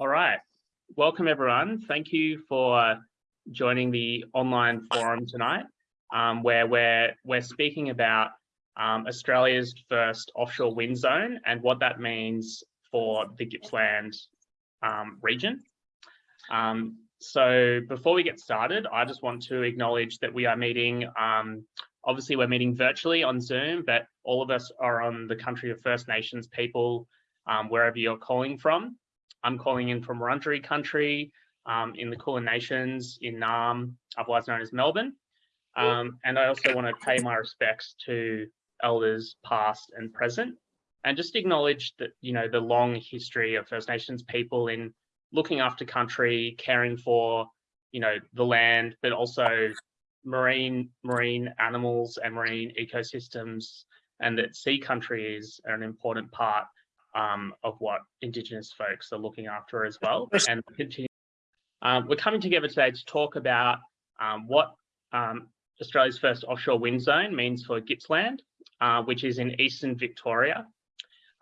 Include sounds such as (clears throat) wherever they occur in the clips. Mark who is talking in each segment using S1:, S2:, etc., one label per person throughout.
S1: All right. Welcome, everyone. Thank you for joining the online forum tonight, um, where we're, we're speaking about um, Australia's first offshore wind zone and what that means for the Gippsland um, region. Um, so before we get started, I just want to acknowledge that we are meeting, um, obviously we're meeting virtually on Zoom, but all of us are on the country of First Nations people, um, wherever you're calling from. I'm calling in from Wurundjeri country um, in the Kulin Nations in Naarm, otherwise known as Melbourne. Um, and I also want to pay my respects to elders past and present and just acknowledge that, you know, the long history of First Nations people in looking after country, caring for, you know, the land, but also marine marine animals and marine ecosystems and that sea country is an important part um, of what Indigenous folks are looking after as well. And continue. Um, we're coming together today to talk about um, what um, Australia's first offshore wind zone means for Gippsland, uh, which is in eastern Victoria.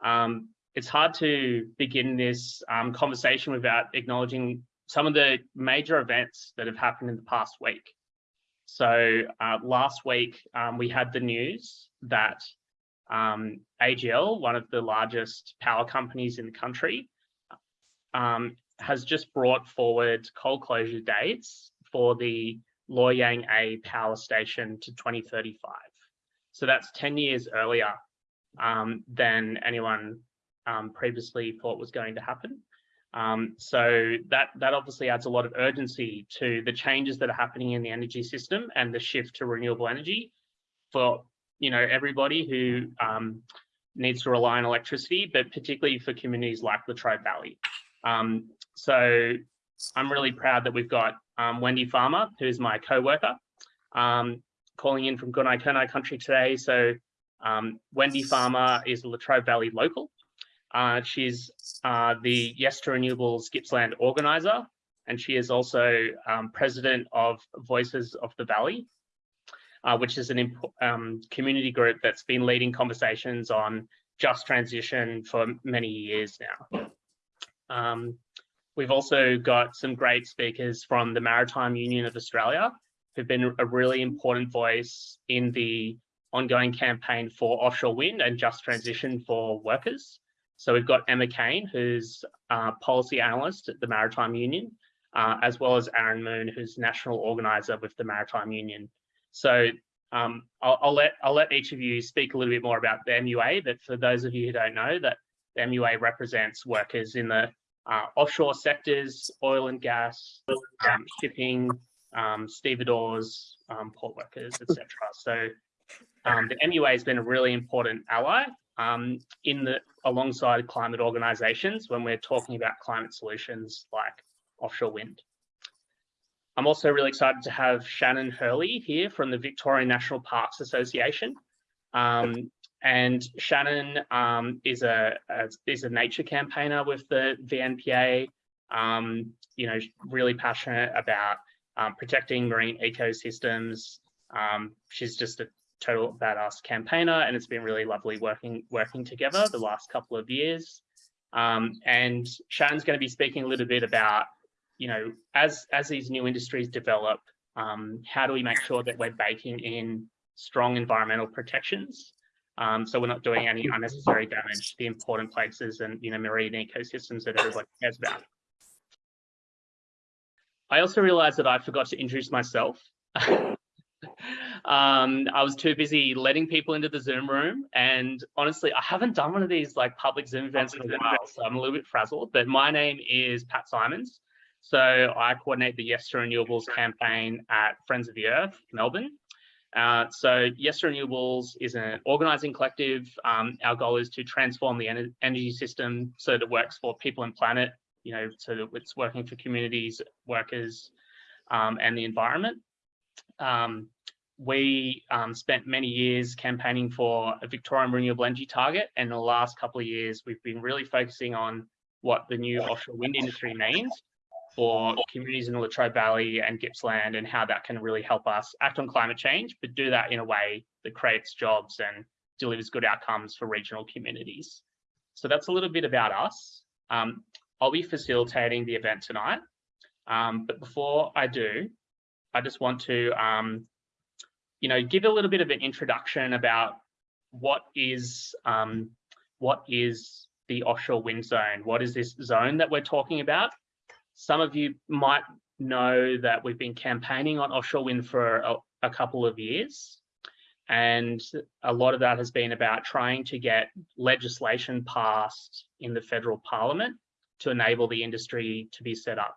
S1: Um, it's hard to begin this um, conversation without acknowledging some of the major events that have happened in the past week. So uh, last week, we had the news that um, AGL, one of the largest power companies in the country, um, has just brought forward coal closure dates for the Loy Yang A power station to 2035. So that's 10 years earlier um, than anyone um, previously thought was going to happen. Um, so that, that obviously adds a lot of urgency to the changes that are happening in the energy system and the shift to renewable energy for you know, everybody who um, needs to rely on electricity, but particularly for communities like the Latrobe Valley. Um, so I'm really proud that we've got um, Wendy Farmer, who's my co-worker, um, calling in from Gunai Kurnai country today. So um, Wendy Farmer is a Latrobe Valley local. Uh, she's uh, the Yes to Renewables Gippsland organizer, and she is also um, president of Voices of the Valley, uh, which is an um, community group that's been leading conversations on just transition for many years now. Um, we've also got some great speakers from the Maritime Union of Australia who've been a really important voice in the ongoing campaign for offshore wind and just transition for workers. So we've got Emma Kane, who's a policy analyst at the Maritime Union, uh, as well as Aaron Moon, who's national organizer with the Maritime Union. So um, I'll, I'll, let I'll let each of you speak a little bit more about the MUA. But for those of you who don't know, that the MUA represents workers in the uh, offshore sectors, oil and gas, um, shipping, um, stevedores, um, port workers, etc. So um, the MUA has been a really important ally um, in the alongside climate organisations when we're talking about climate solutions like offshore wind. I'm also really excited to have Shannon Hurley here from the Victorian National Parks Association. Um, and Shannon um, is a, a, is a nature campaigner with the VNPA. Um, you know, really passionate about um, protecting marine ecosystems. Um, she's just a total badass campaigner, and it's been really lovely working working together the last couple of years. Um, and Shannon's going to be speaking a little bit about you know, as as these new industries develop, um, how do we make sure that we're baking in strong environmental protections um, so we're not doing any unnecessary damage to the important places and you know marine ecosystems that everybody cares about. I also realized that I forgot to introduce myself. (laughs) um, I was too busy letting people into the Zoom room. And honestly, I haven't done one of these like public Zoom events in a while, so I'm a little bit frazzled. But my name is Pat Simons. So I coordinate the Yes to Renewables campaign at Friends of the Earth, Melbourne. Uh, so Yes to Renewables is an organising collective. Um, our goal is to transform the en energy system so that it works for people and planet, you know, so that it's working for communities, workers, um, and the environment. Um, we um, spent many years campaigning for a Victorian renewable energy target, and in the last couple of years, we've been really focusing on what the new offshore wind industry means for communities in the Latrobe Valley and Gippsland and how that can really help us act on climate change, but do that in a way that creates jobs and delivers good outcomes for regional communities. So that's a little bit about us. Um, I'll be facilitating the event tonight. Um, but before I do, I just want to, um, you know, give a little bit of an introduction about what is um, what is the offshore wind zone? What is this zone that we're talking about? Some of you might know that we've been campaigning on offshore wind for a, a couple of years. And a lot of that has been about trying to get legislation passed in the federal parliament to enable the industry to be set up.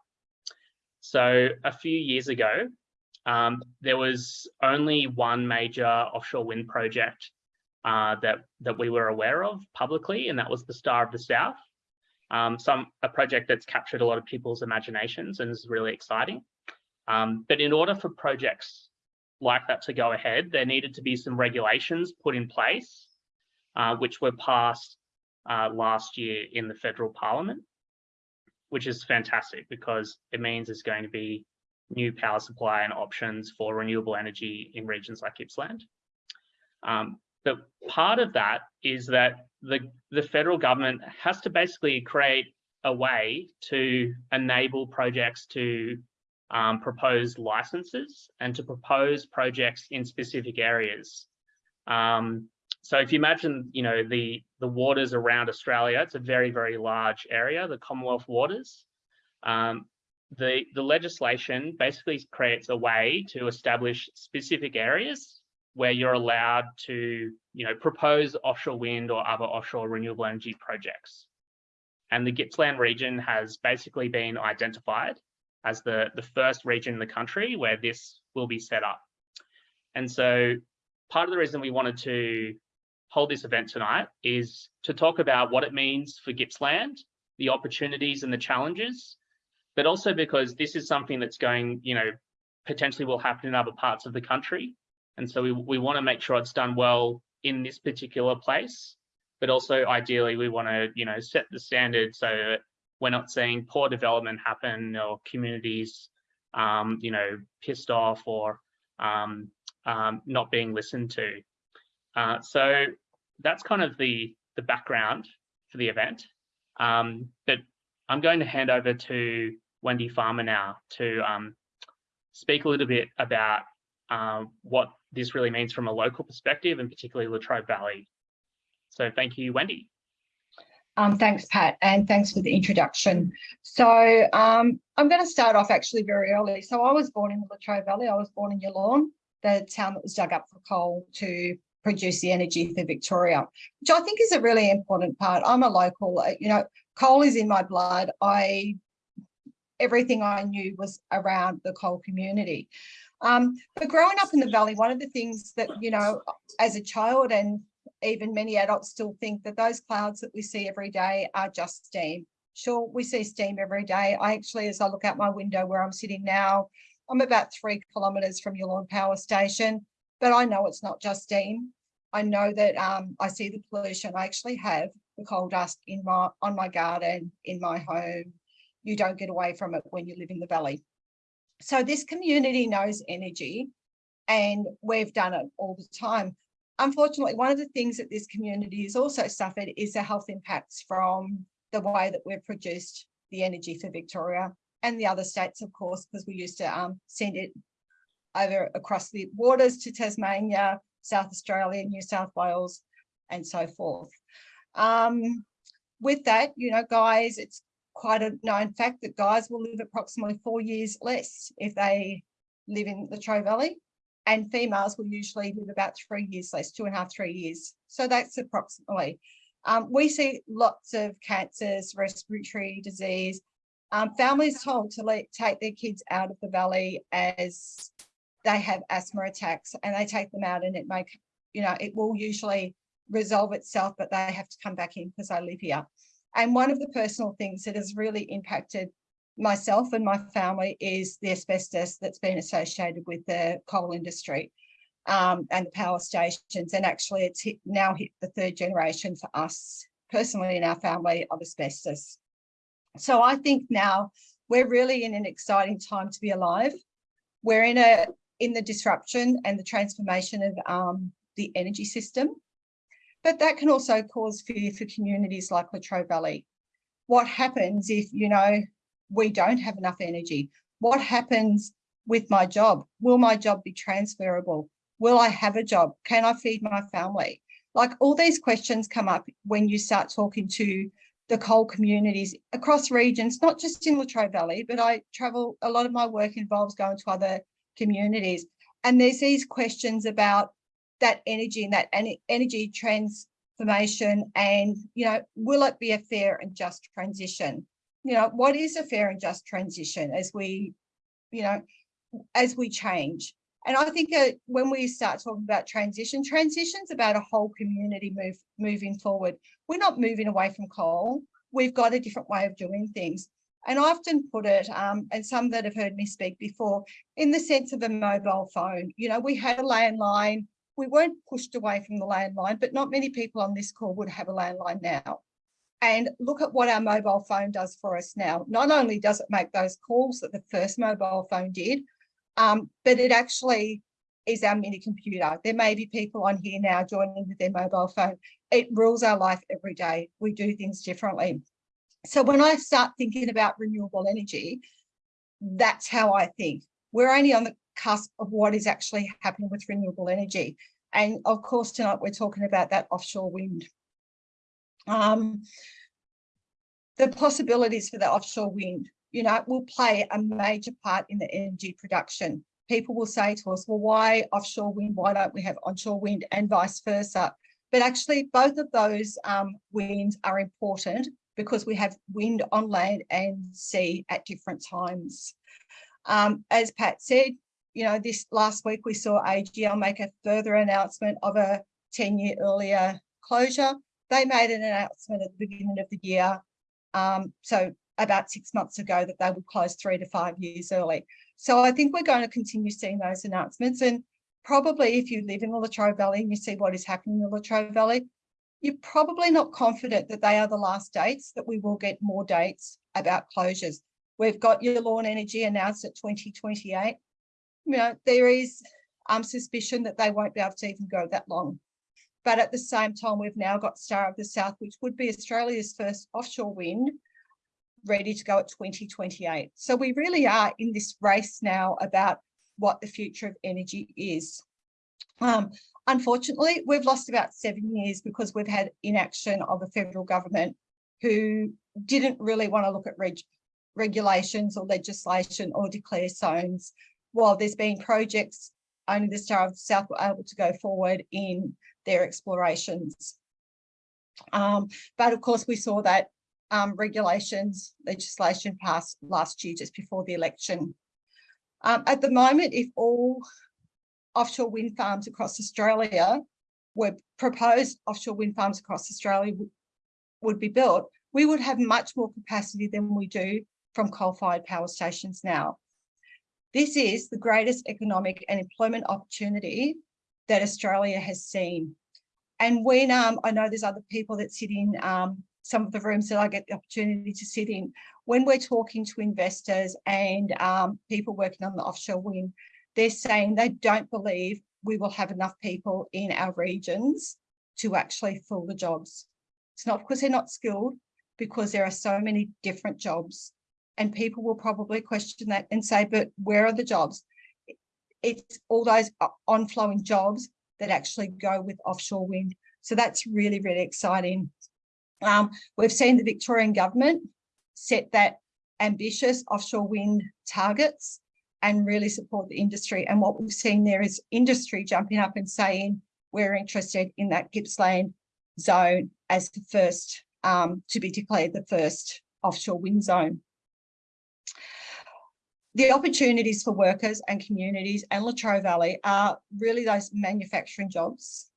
S1: So a few years ago, um, there was only one major offshore wind project uh, that, that we were aware of publicly, and that was the Star of the South. Um, some a project that's captured a lot of people's imaginations and is really exciting. Um, but in order for projects like that to go ahead, there needed to be some regulations put in place, uh, which were passed uh, last year in the federal parliament, which is fantastic because it means there's going to be new power supply and options for renewable energy in regions like Gippsland. Um, but part of that is that the, the federal government has to basically create a way to enable projects to um, propose licenses and to propose projects in specific areas. Um, so if you imagine, you know, the, the waters around Australia, it's a very, very large area, the Commonwealth waters. Um, the, the legislation basically creates a way to establish specific areas where you're allowed to, you know, propose offshore wind or other offshore renewable energy projects. And the Gippsland region has basically been identified as the, the first region in the country where this will be set up. And so part of the reason we wanted to hold this event tonight is to talk about what it means for Gippsland, the opportunities and the challenges, but also because this is something that's going, you know, potentially will happen in other parts of the country. And so we, we want to make sure it's done well in this particular place, but also ideally we want to, you know, set the standard so that we're not seeing poor development happen or communities, um, you know, pissed off or um, um, not being listened to. Uh, so that's kind of the, the background for the event. Um, but I'm going to hand over to Wendy Farmer now to um, speak a little bit about uh, what this really means from a local perspective and particularly Latrobe Valley. So thank you, Wendy.
S2: Um, thanks, Pat, and thanks for the introduction. So um, I'm going to start off actually very early. So I was born in the Latrobe Valley. I was born in Yallourn, the town that was dug up for coal to produce the energy for Victoria, which I think is a really important part. I'm a local, uh, you know, coal is in my blood. I everything I knew was around the coal community. Um, but growing up in the valley, one of the things that, you know, as a child and even many adults still think that those clouds that we see every day are just steam. Sure, we see steam every day. I actually, as I look out my window where I'm sitting now, I'm about three kilometres from Yallourn Power Station, but I know it's not just steam. I know that um, I see the pollution. I actually have the coal dust in my on my garden, in my home. You don't get away from it when you live in the valley. So this community knows energy and we've done it all the time. Unfortunately, one of the things that this community has also suffered is the health impacts from the way that we've produced the energy for Victoria and the other states, of course, because we used to um, send it over across the waters to Tasmania, South Australia, New South Wales, and so forth. Um, with that, you know, guys, it's quite a known fact that guys will live approximately four years less if they live in the Latrobe Valley and females will usually live about three years less, two and a half, three years. So that's approximately. Um, we see lots of cancers, respiratory disease. Um, families told to let, take their kids out of the valley as they have asthma attacks and they take them out and it may, you know, it will usually resolve itself, but they have to come back in because I live here. And one of the personal things that has really impacted myself and my family is the asbestos that's been associated with the coal industry um, and the power stations. And actually it's hit, now hit the third generation for us personally in our family of asbestos. So I think now we're really in an exciting time to be alive. We're in a in the disruption and the transformation of um, the energy system. But that can also cause fear for communities like Latrobe Valley what happens if, you know, we don't have enough energy? What happens with my job? Will my job be transferable? Will I have a job? Can I feed my family? Like all these questions come up when you start talking to the coal communities across regions, not just in Latrobe Valley, but I travel, a lot of my work involves going to other communities. And there's these questions about that energy and that energy transformation and, you know, will it be a fair and just transition? You know, what is a fair and just transition as we, you know, as we change? And I think uh, when we start talking about transition, transition's about a whole community move moving forward. We're not moving away from coal. We've got a different way of doing things. And I often put it, um, and some that have heard me speak before, in the sense of a mobile phone. You know, we had a landline, we weren't pushed away from the landline, but not many people on this call would have a landline now. And look at what our mobile phone does for us now. Not only does it make those calls that the first mobile phone did, um, but it actually is our mini computer. There may be people on here now joining with their mobile phone. It rules our life every day. We do things differently. So when I start thinking about renewable energy, that's how I think. We're only on the cusp of what is actually happening with renewable energy. And of course, tonight we're talking about that offshore wind. Um, the possibilities for the offshore wind you know, will play a major part in the energy production. People will say to us, well, why offshore wind? Why don't we have onshore wind and vice versa? But actually, both of those um, winds are important because we have wind on land and sea at different times. Um, as Pat said, you know, this last week we saw AGL make a further announcement of a 10 year earlier closure. They made an announcement at the beginning of the year. Um, so about six months ago that they would close three to five years early. So I think we're going to continue seeing those announcements. And probably if you live in the Latrobe Valley and you see what is happening in the Latrobe Valley, you're probably not confident that they are the last dates, that we will get more dates about closures. We've got Yallourn Energy announced at 2028. You know, there is um, suspicion that they won't be able to even go that long. But at the same time, we've now got Star of the South, which would be Australia's first offshore wind, ready to go at 2028. So we really are in this race now about what the future of energy is. Um, unfortunately, we've lost about seven years because we've had inaction of a federal government who didn't really want to look at reg regulations or legislation or declare zones. While there's been projects, only the Star of the South were able to go forward in their explorations. Um, but of course, we saw that um, regulations legislation passed last year just before the election. Um, at the moment, if all offshore wind farms across Australia were proposed offshore wind farms across Australia would be built, we would have much more capacity than we do from coal-fired power stations now. This is the greatest economic and employment opportunity that Australia has seen. And when um, I know there's other people that sit in um, some of the rooms that I get the opportunity to sit in, when we're talking to investors and um, people working on the offshore wind, they're saying they don't believe we will have enough people in our regions to actually fill the jobs. It's not because they're not skilled, because there are so many different jobs. And people will probably question that and say, but where are the jobs? It's all those on-flowing jobs that actually go with offshore wind. So that's really, really exciting. Um, we've seen the Victorian government set that ambitious offshore wind targets and really support the industry. And what we've seen there is industry jumping up and saying, we're interested in that Gippsland zone as the first um, to be declared the first offshore wind zone. The opportunities for workers and communities and Latrobe Valley are really those manufacturing jobs,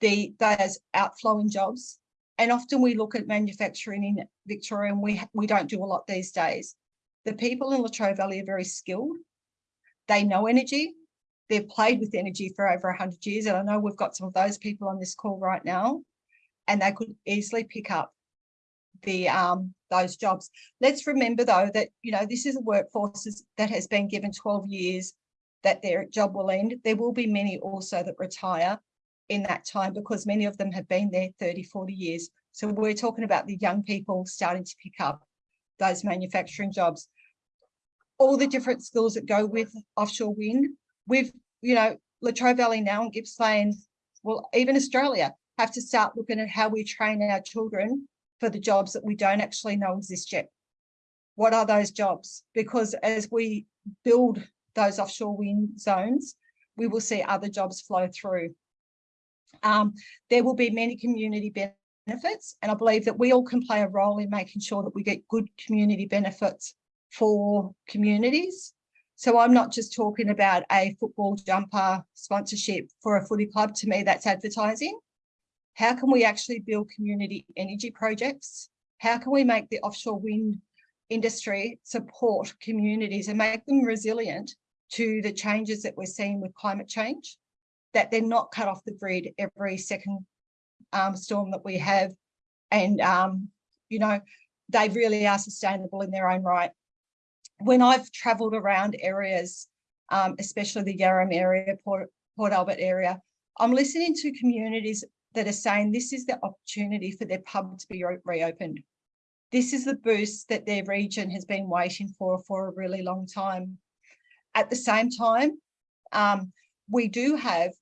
S2: the those outflowing jobs, and often we look at manufacturing in Victoria and we, we don't do a lot these days. The people in Latrobe Valley are very skilled. They know energy. They've played with energy for over 100 years. And I know we've got some of those people on this call right now. And they could easily pick up the um, those jobs. Let's remember, though, that, you know, this is a workforce that has been given 12 years that their job will end. There will be many also that retire in that time because many of them have been there 30, 40 years. So we're talking about the young people starting to pick up those manufacturing jobs. All the different skills that go with offshore wind. We've, you know, Latrobe Valley now and Gippsland, well, even Australia have to start looking at how we train our children for the jobs that we don't actually know exist yet. What are those jobs? Because as we build those offshore wind zones, we will see other jobs flow through. Um, there will be many community benefits, and I believe that we all can play a role in making sure that we get good community benefits for communities. So I'm not just talking about a football jumper sponsorship for a footy club. To me, that's advertising. How can we actually build community energy projects? How can we make the offshore wind industry support communities and make them resilient to the changes that we're seeing with climate change, that they're not cut off the grid every second um, storm that we have. And, um, you know, they really are sustainable in their own right. When I've travelled around areas, um, especially the Yarram area, Port, Port Albert area, I'm listening to communities that are saying this is the opportunity for their pub to be re reopened. This is the boost that their region has been waiting for for a really long time. At the same time, um, we do have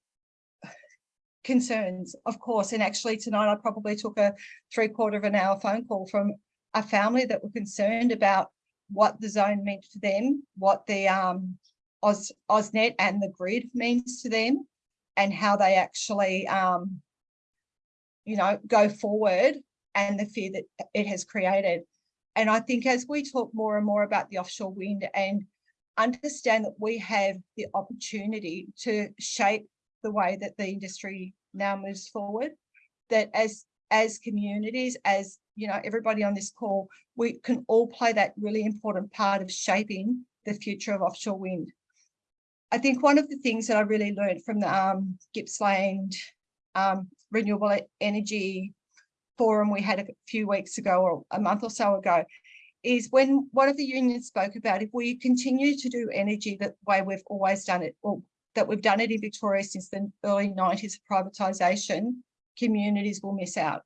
S2: (sighs) concerns, of course, and actually tonight I probably took a three quarter of an hour phone call from a family that were concerned about what the zone meant for them, what the um, AusNet and the grid means to them, and how they actually, um, you know, go forward and the fear that it has created. And I think as we talk more and more about the offshore wind and understand that we have the opportunity to shape the way that the industry now moves forward, that as as communities, as you know, everybody on this call, we can all play that really important part of shaping the future of offshore wind. I think one of the things that I really learned from the um, Gippsland um, Renewable Energy forum we had a few weeks ago or a month or so ago is when one of the unions spoke about if we continue to do energy the way we've always done it or that we've done it in Victoria since the early 90s privatisation, communities will miss out.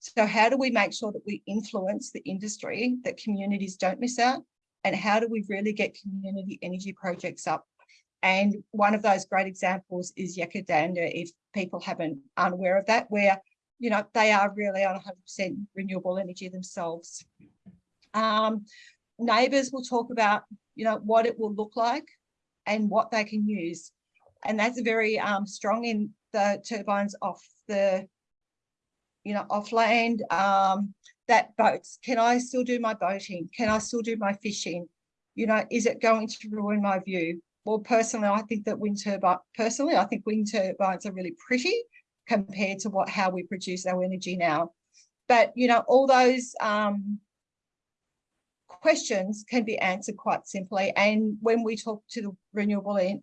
S2: So how do we make sure that we influence the industry that communities don't miss out? And how do we really get community energy projects up? And one of those great examples is Yackandandah, if people haven't unaware of that, where you know, they are really on 100% renewable energy themselves. Um, neighbours will talk about, you know, what it will look like and what they can use. And that's very um, strong in the turbines off the, you know, off land, um, that boats, can I still do my boating? Can I still do my fishing? You know, is it going to ruin my view? Well, personally, I think that wind turbine, personally, I think wind turbines are really pretty compared to what how we produce our energy now. But, you know, all those um, questions can be answered quite simply. And when we talk to the renewable,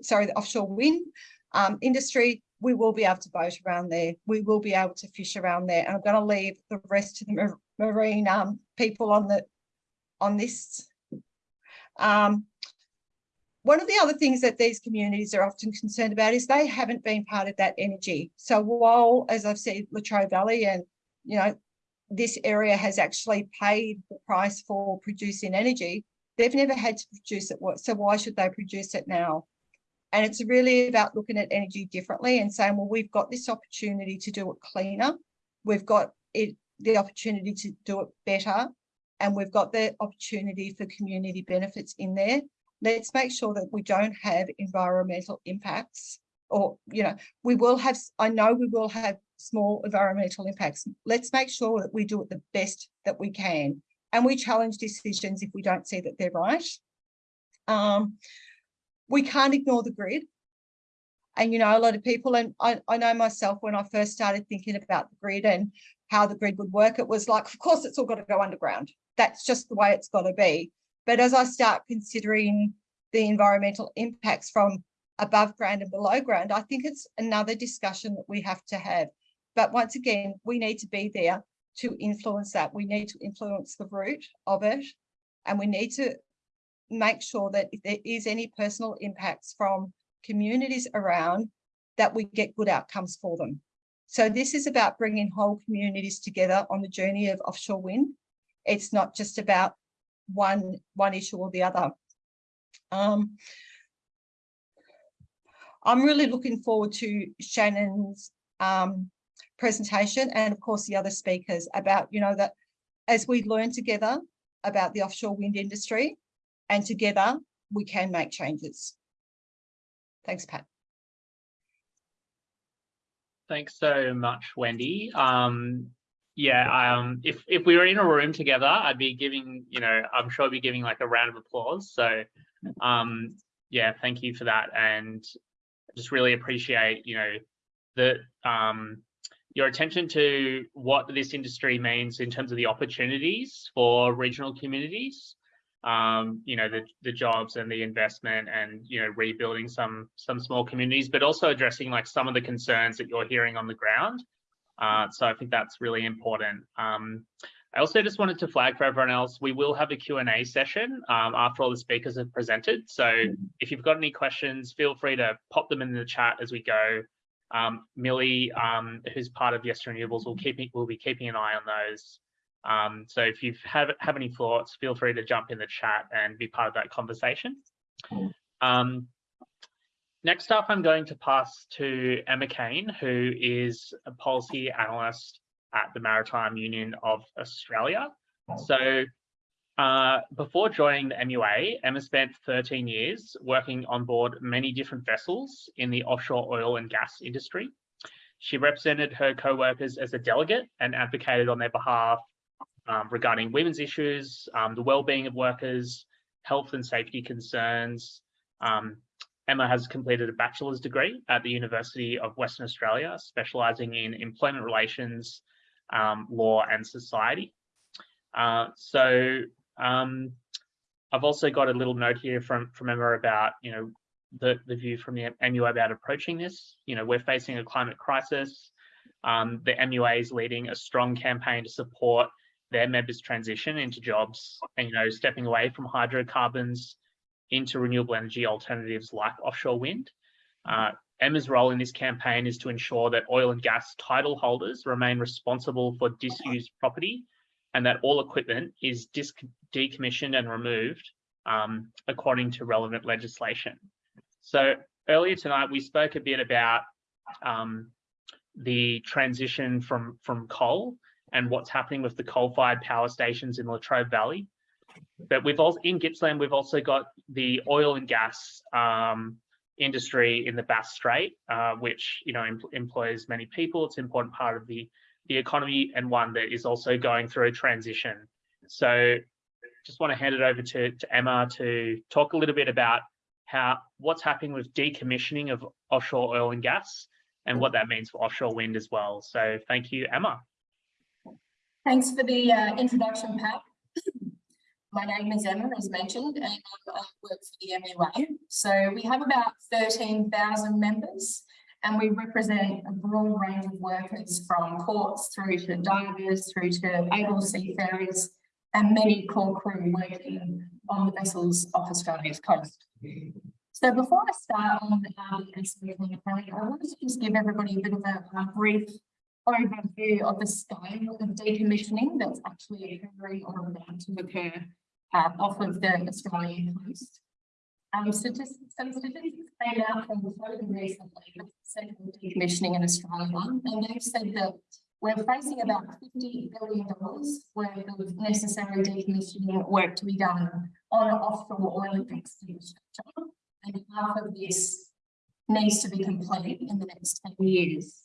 S2: sorry, the offshore wind um, industry, we will be able to boat around there. We will be able to fish around there. And I'm going to leave the rest of the marine um, people on the on this. Um, one of the other things that these communities are often concerned about is they haven't been part of that energy. So while, as I've said, Latrobe Valley and, you know, this area has actually paid the price for producing energy, they've never had to produce it. So why should they produce it now? And it's really about looking at energy differently and saying, well, we've got this opportunity to do it cleaner. We've got it, the opportunity to do it better. And we've got the opportunity for community benefits in there let's make sure that we don't have environmental impacts or, you know, we will have, I know we will have small environmental impacts. Let's make sure that we do it the best that we can. And we challenge decisions if we don't see that they're right. Um, we can't ignore the grid. And, you know, a lot of people, and I, I know myself when I first started thinking about the grid and how the grid would work, it was like, of course, it's all got to go underground. That's just the way it's got to be. But as I start considering the environmental impacts from above ground and below ground, I think it's another discussion that we have to have. But once again, we need to be there to influence that. We need to influence the root of it. And we need to make sure that if there is any personal impacts from communities around, that we get good outcomes for them. So this is about bringing whole communities together on the journey of offshore wind. It's not just about one, one issue or the other. Um, I'm really looking forward to Shannon's um, presentation and of course the other speakers about, you know, that as we learn together about the offshore wind industry and together we can make changes. Thanks, Pat.
S1: Thanks so much, Wendy. Um, yeah, um, if if we were in a room together, I'd be giving, you know, I'm sure I'd be giving like a round of applause. So, um, yeah, thank you for that, and just really appreciate, you know, the um, your attention to what this industry means in terms of the opportunities for regional communities um, you know, the, the jobs and the investment and, you know, rebuilding some some small communities, but also addressing like some of the concerns that you're hearing on the ground. Uh, so I think that's really important. Um, I also just wanted to flag for everyone else, we will have a Q&A session um, after all the speakers have presented. So if you've got any questions, feel free to pop them in the chat as we go. Um, Millie, um, who's part of Yes Renewables, will keep will be keeping an eye on those. Um, so if you have, have any thoughts, feel free to jump in the chat and be part of that conversation. Next up, I'm going to pass to Emma Kane, who is a policy analyst at the Maritime Union of Australia. So uh, before joining the MUA, Emma spent 13 years working on board many different vessels in the offshore oil and gas industry. She represented her co-workers as a delegate and advocated on their behalf um, regarding women's issues, um, the well-being of workers, health and safety concerns. Um, Emma has completed a bachelor's degree at the University of Western Australia, specialising in employment relations, um, law and society. Uh, so um, I've also got a little note here from, from Emma about, you know, the, the view from the MUA about approaching this. You know, we're facing a climate crisis. Um, the MUA is leading a strong campaign to support their members transition into jobs and, you know, stepping away from hydrocarbons into renewable energy alternatives like offshore wind. Uh, Emma's role in this campaign is to ensure that oil and gas title holders remain responsible for disused property and that all equipment is decommissioned and removed um, according to relevant legislation. So earlier tonight, we spoke a bit about um, the transition from, from coal and what's happening with the coal-fired power stations in Latrobe Valley. But we've also in Gippsland, we've also got the oil and gas um, industry in the Bass Strait, uh, which you know em employs many people. It's an important part of the the economy and one that is also going through a transition. So, just want to hand it over to, to Emma to talk a little bit about how what's happening with decommissioning of offshore oil and gas and what that means for offshore wind as well. So, thank you, Emma.
S3: Thanks for the uh, introduction, Pat. My name is Emma, as mentioned, and I work for the MUA. So we have about 13,000 members and we represent a broad range of workers from ports through to divers, through to able seafarers and many core crew working on the vessels off Australia's coast. So before I start on um, I want to just give everybody a bit of a, a brief overview of the scale of decommissioning that's actually occurring or about to occur uh, off of the Australian coast. Um, statistics, some statistics came out from the recently, the Decommissioning in Australia, and they've said that we're facing about $50 billion worth of necessary decommissioning work to be done on offshore oil and gas infrastructure, and half of this needs to be complete in the next 10 years.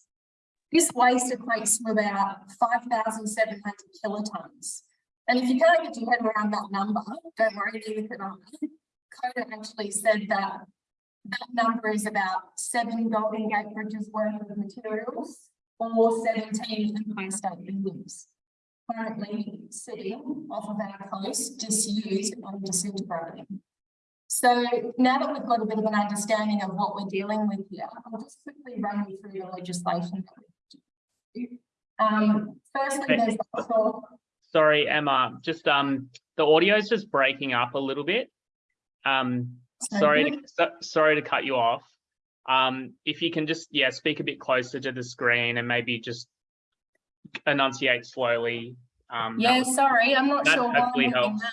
S3: This waste equates to about 5,700 kilotons. And if you can't get your head around that number, don't worry, I. CODA actually said that that number is about seven Golden Gate Bridges worth of materials or 17 Empire State Buildings currently sitting off of our coast, disused and disintegrating. So now that we've got a bit of an understanding of what we're dealing with here, I'll just quickly run you through the legislation um, firstly, there's also...
S1: Sorry, Emma, just um, the audio is just breaking up a little bit. Um, sorry, to, so, sorry to cut you off. Um, if you can just, yeah, speak a bit closer to the screen and maybe just enunciate slowly. Um,
S3: Yeah, sorry, I'm not sure why I'm
S1: helps.
S3: that.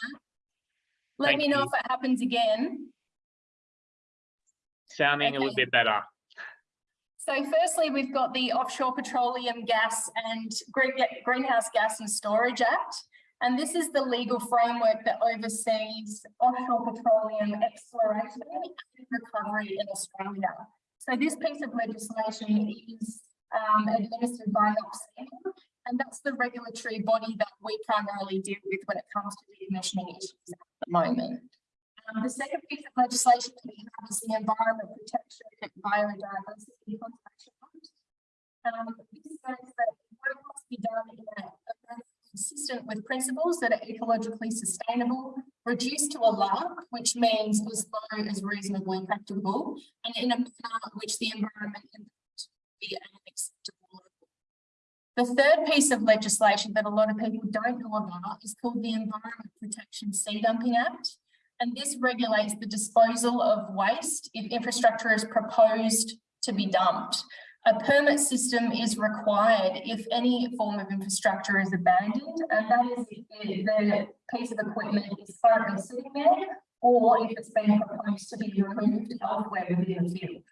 S3: Let
S1: Thank
S3: me know
S1: you.
S3: if it happens again.
S1: sounding a little bit better.
S3: So firstly, we've got the Offshore Petroleum Gas and Greenhouse Gas and Storage Act. And this is the legal framework that oversees offshore petroleum exploration and recovery in Australia. So this piece of legislation is um, administered by NOPSEMA, and that's the regulatory body that we primarily deal with when it comes to the decommissioning issues at the moment. Um, the second piece of legislation that we have is the Environment Protection and Biodiversity Conservation Act. Um, this says that work must be done in a, a consistent with principles that are ecologically sustainable, reduced to ALARP, which means as low as reasonably practicable, and in a manner which the environment impact be at an acceptable. The third piece of legislation that a lot of people don't know about is called the Environment Protection Sea Dumping Act. And this regulates the disposal of waste if infrastructure is proposed to be dumped. A permit system is required if any form of infrastructure is abandoned, and that is if the, piece of equipment is currently sitting there, or if it's been proposed to be removed elsewhere within the field.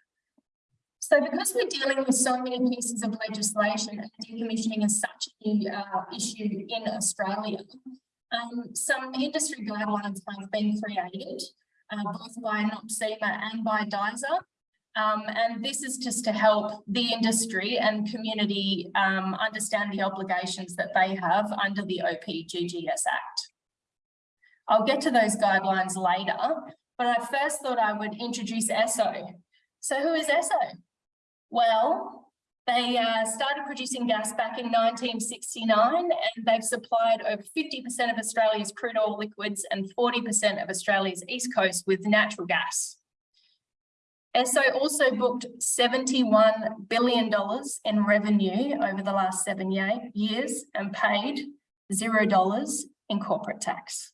S3: So because we're dealing with so many pieces of legislation and decommissioning is such a uh, issue in Australia, um, some industry guidelines have been created, uh, both by NOPSEMA and by DISA. Um, and this is just to help the industry and community um, understand the obligations that they have under the OPGGS Act. I'll get to those guidelines later, but I first thought I would introduce ESSO. So who is ESSO? Well, they uh, started producing gas back in 1969 and they've supplied over 50% of Australia's crude oil liquids and 40% of Australia's east coast with natural gas. ESSO also booked $71 billion in revenue over the last seven ye- years and paid $0 in corporate tax.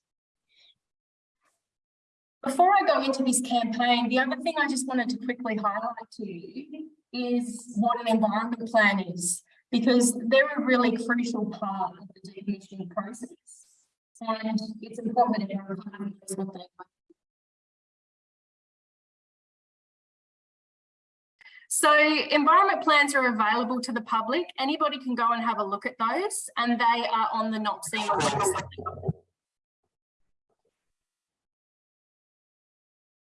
S3: Before I go into this campaign, the other thing I just wanted to quickly highlight to you is what an environment plan is, because they're a really crucial part of the decommissioning process. And it's important that everyone knows what they are. So environment plans are available to the public. Anybody can go and have a look at those and they are on the NOPSEMA website.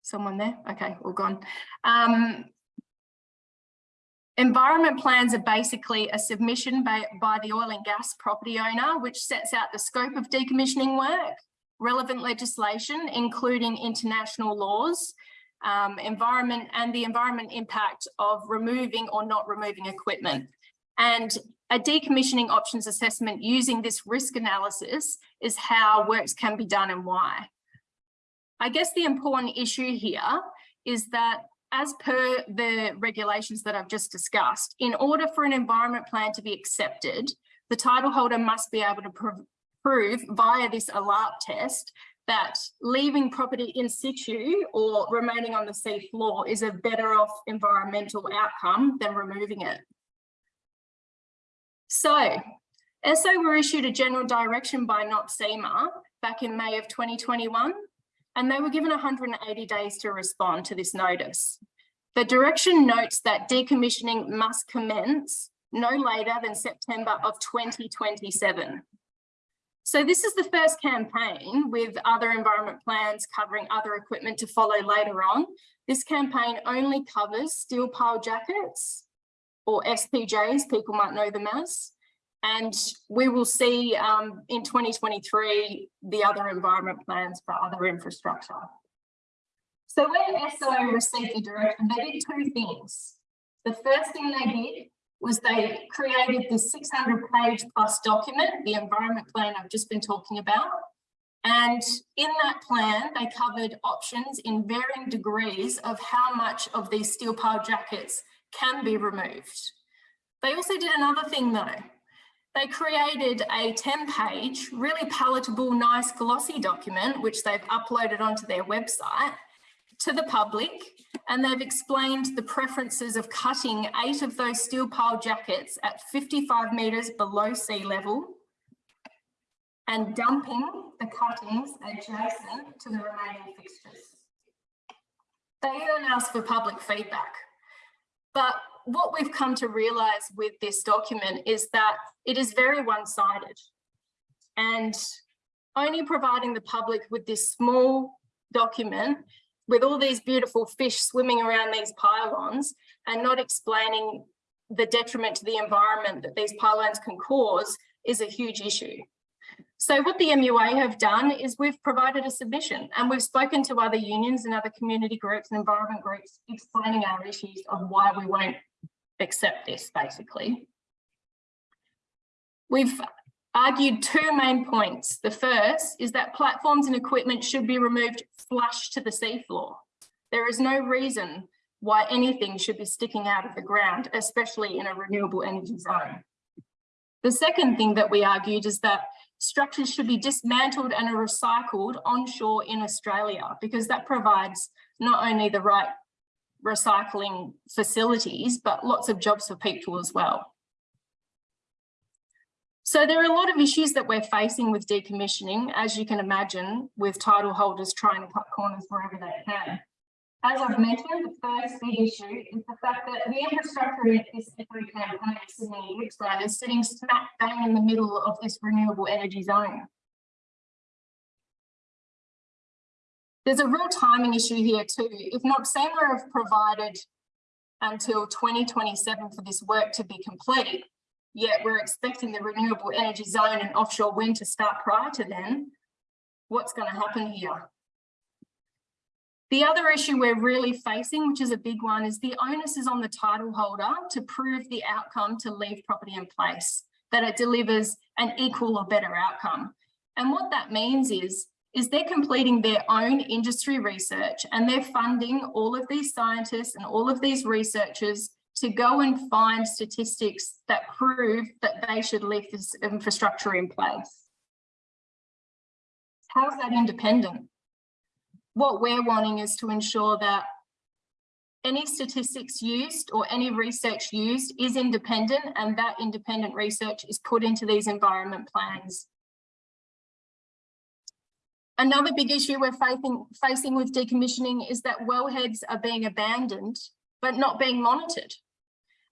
S3: Someone there? Okay, all gone. Um, Environment plans are basically a submission by, by the oil and gas property owner, which sets out the scope of decommissioning work, relevant legislation, including international laws, um, environment and the environment impact of removing or not removing equipment. And a decommissioning options assessment using this risk analysis is how works can be done and why. I guess the important issue here is that as per the regulations that I've just discussed, in order for an environment plan to be accepted, the title holder must be able to prov prove via this ALARP test that leaving property in situ or remaining on the sea floor is a better off environmental outcome than removing it. So, ESSO were issued a general direction by NOPSEMA back in May of 2021 and they were given 180 days to respond to this notice. The direction notes that decommissioning must commence no later than September of 2027. So this is the first campaign with other environment plans covering other equipment to follow later on. This campaign only covers steel pile jackets or SPJs, people might know them as. And we will see um, in 2023 the other environment plans for other infrastructure. So when ESSO received the direction, they did two things. The first thing they did was they created the 600 page plus document, the environment plan I've just been talking about. And in that plan, they covered options in varying degrees of how much of these steel pile jackets can be removed. They also did another thing though they created a 10 page, really palatable, nice glossy document, which they've uploaded onto their website. to the public and they've explained the preferences of cutting eight of those steel pile jackets at 55 metres below sea level and dumping the cuttings adjacent to the remaining fixtures. They then ask for public feedback. But what we've come to realise with this document is that it is very one-sided. And only providing the public with this small document with all these beautiful fish swimming around these pylons and not explaining the detriment to the environment that these pylons can cause is a huge issue. So what the MUA have done is we've provided a submission and we've spoken to other unions and other community groups and environment groups explaining our issues of why we won't accept this basically. We've argued two main points. The first is that platforms and equipment should be removed flush to the seafloor. There is no reason why anything should be sticking out of the ground, especially in a renewable energy zone. The second thing that we argued is that structures should be dismantled and recycled onshore in Australia because that provides not only the right recycling facilities, but lots of jobs for people as well. So there are a lot of issues that we're facing with decommissioning, as you can imagine, with title holders trying to cut corners wherever they can. As I've mentioned, the first big issue is the fact that the infrastructure in this every campaign Sydney Gippsland is sitting smack bang in the middle of this renewable energy zone. There's a real timing issue here too. If NOPSEMA have provided until 2027 for this work to be complete, yet we're expecting the renewable energy zone and offshore wind to start prior to then, what's going to happen here? The other issue we're really facing, which is a big one, is the onus is on the title holder to prove the outcome to leave property in place, that it delivers an equal or better outcome. And what that means is, is they're completing their own industry research and they're funding all of these scientists and all of these researchers to go and find statistics that prove that they should leave this infrastructure in place. How's that independent? What we're wanting is to ensure that any statistics used or any research used is independent and that independent research is put into these environment plans. Another big issue we're facing, facing with decommissioning is that wellheads are being abandoned but not being monitored.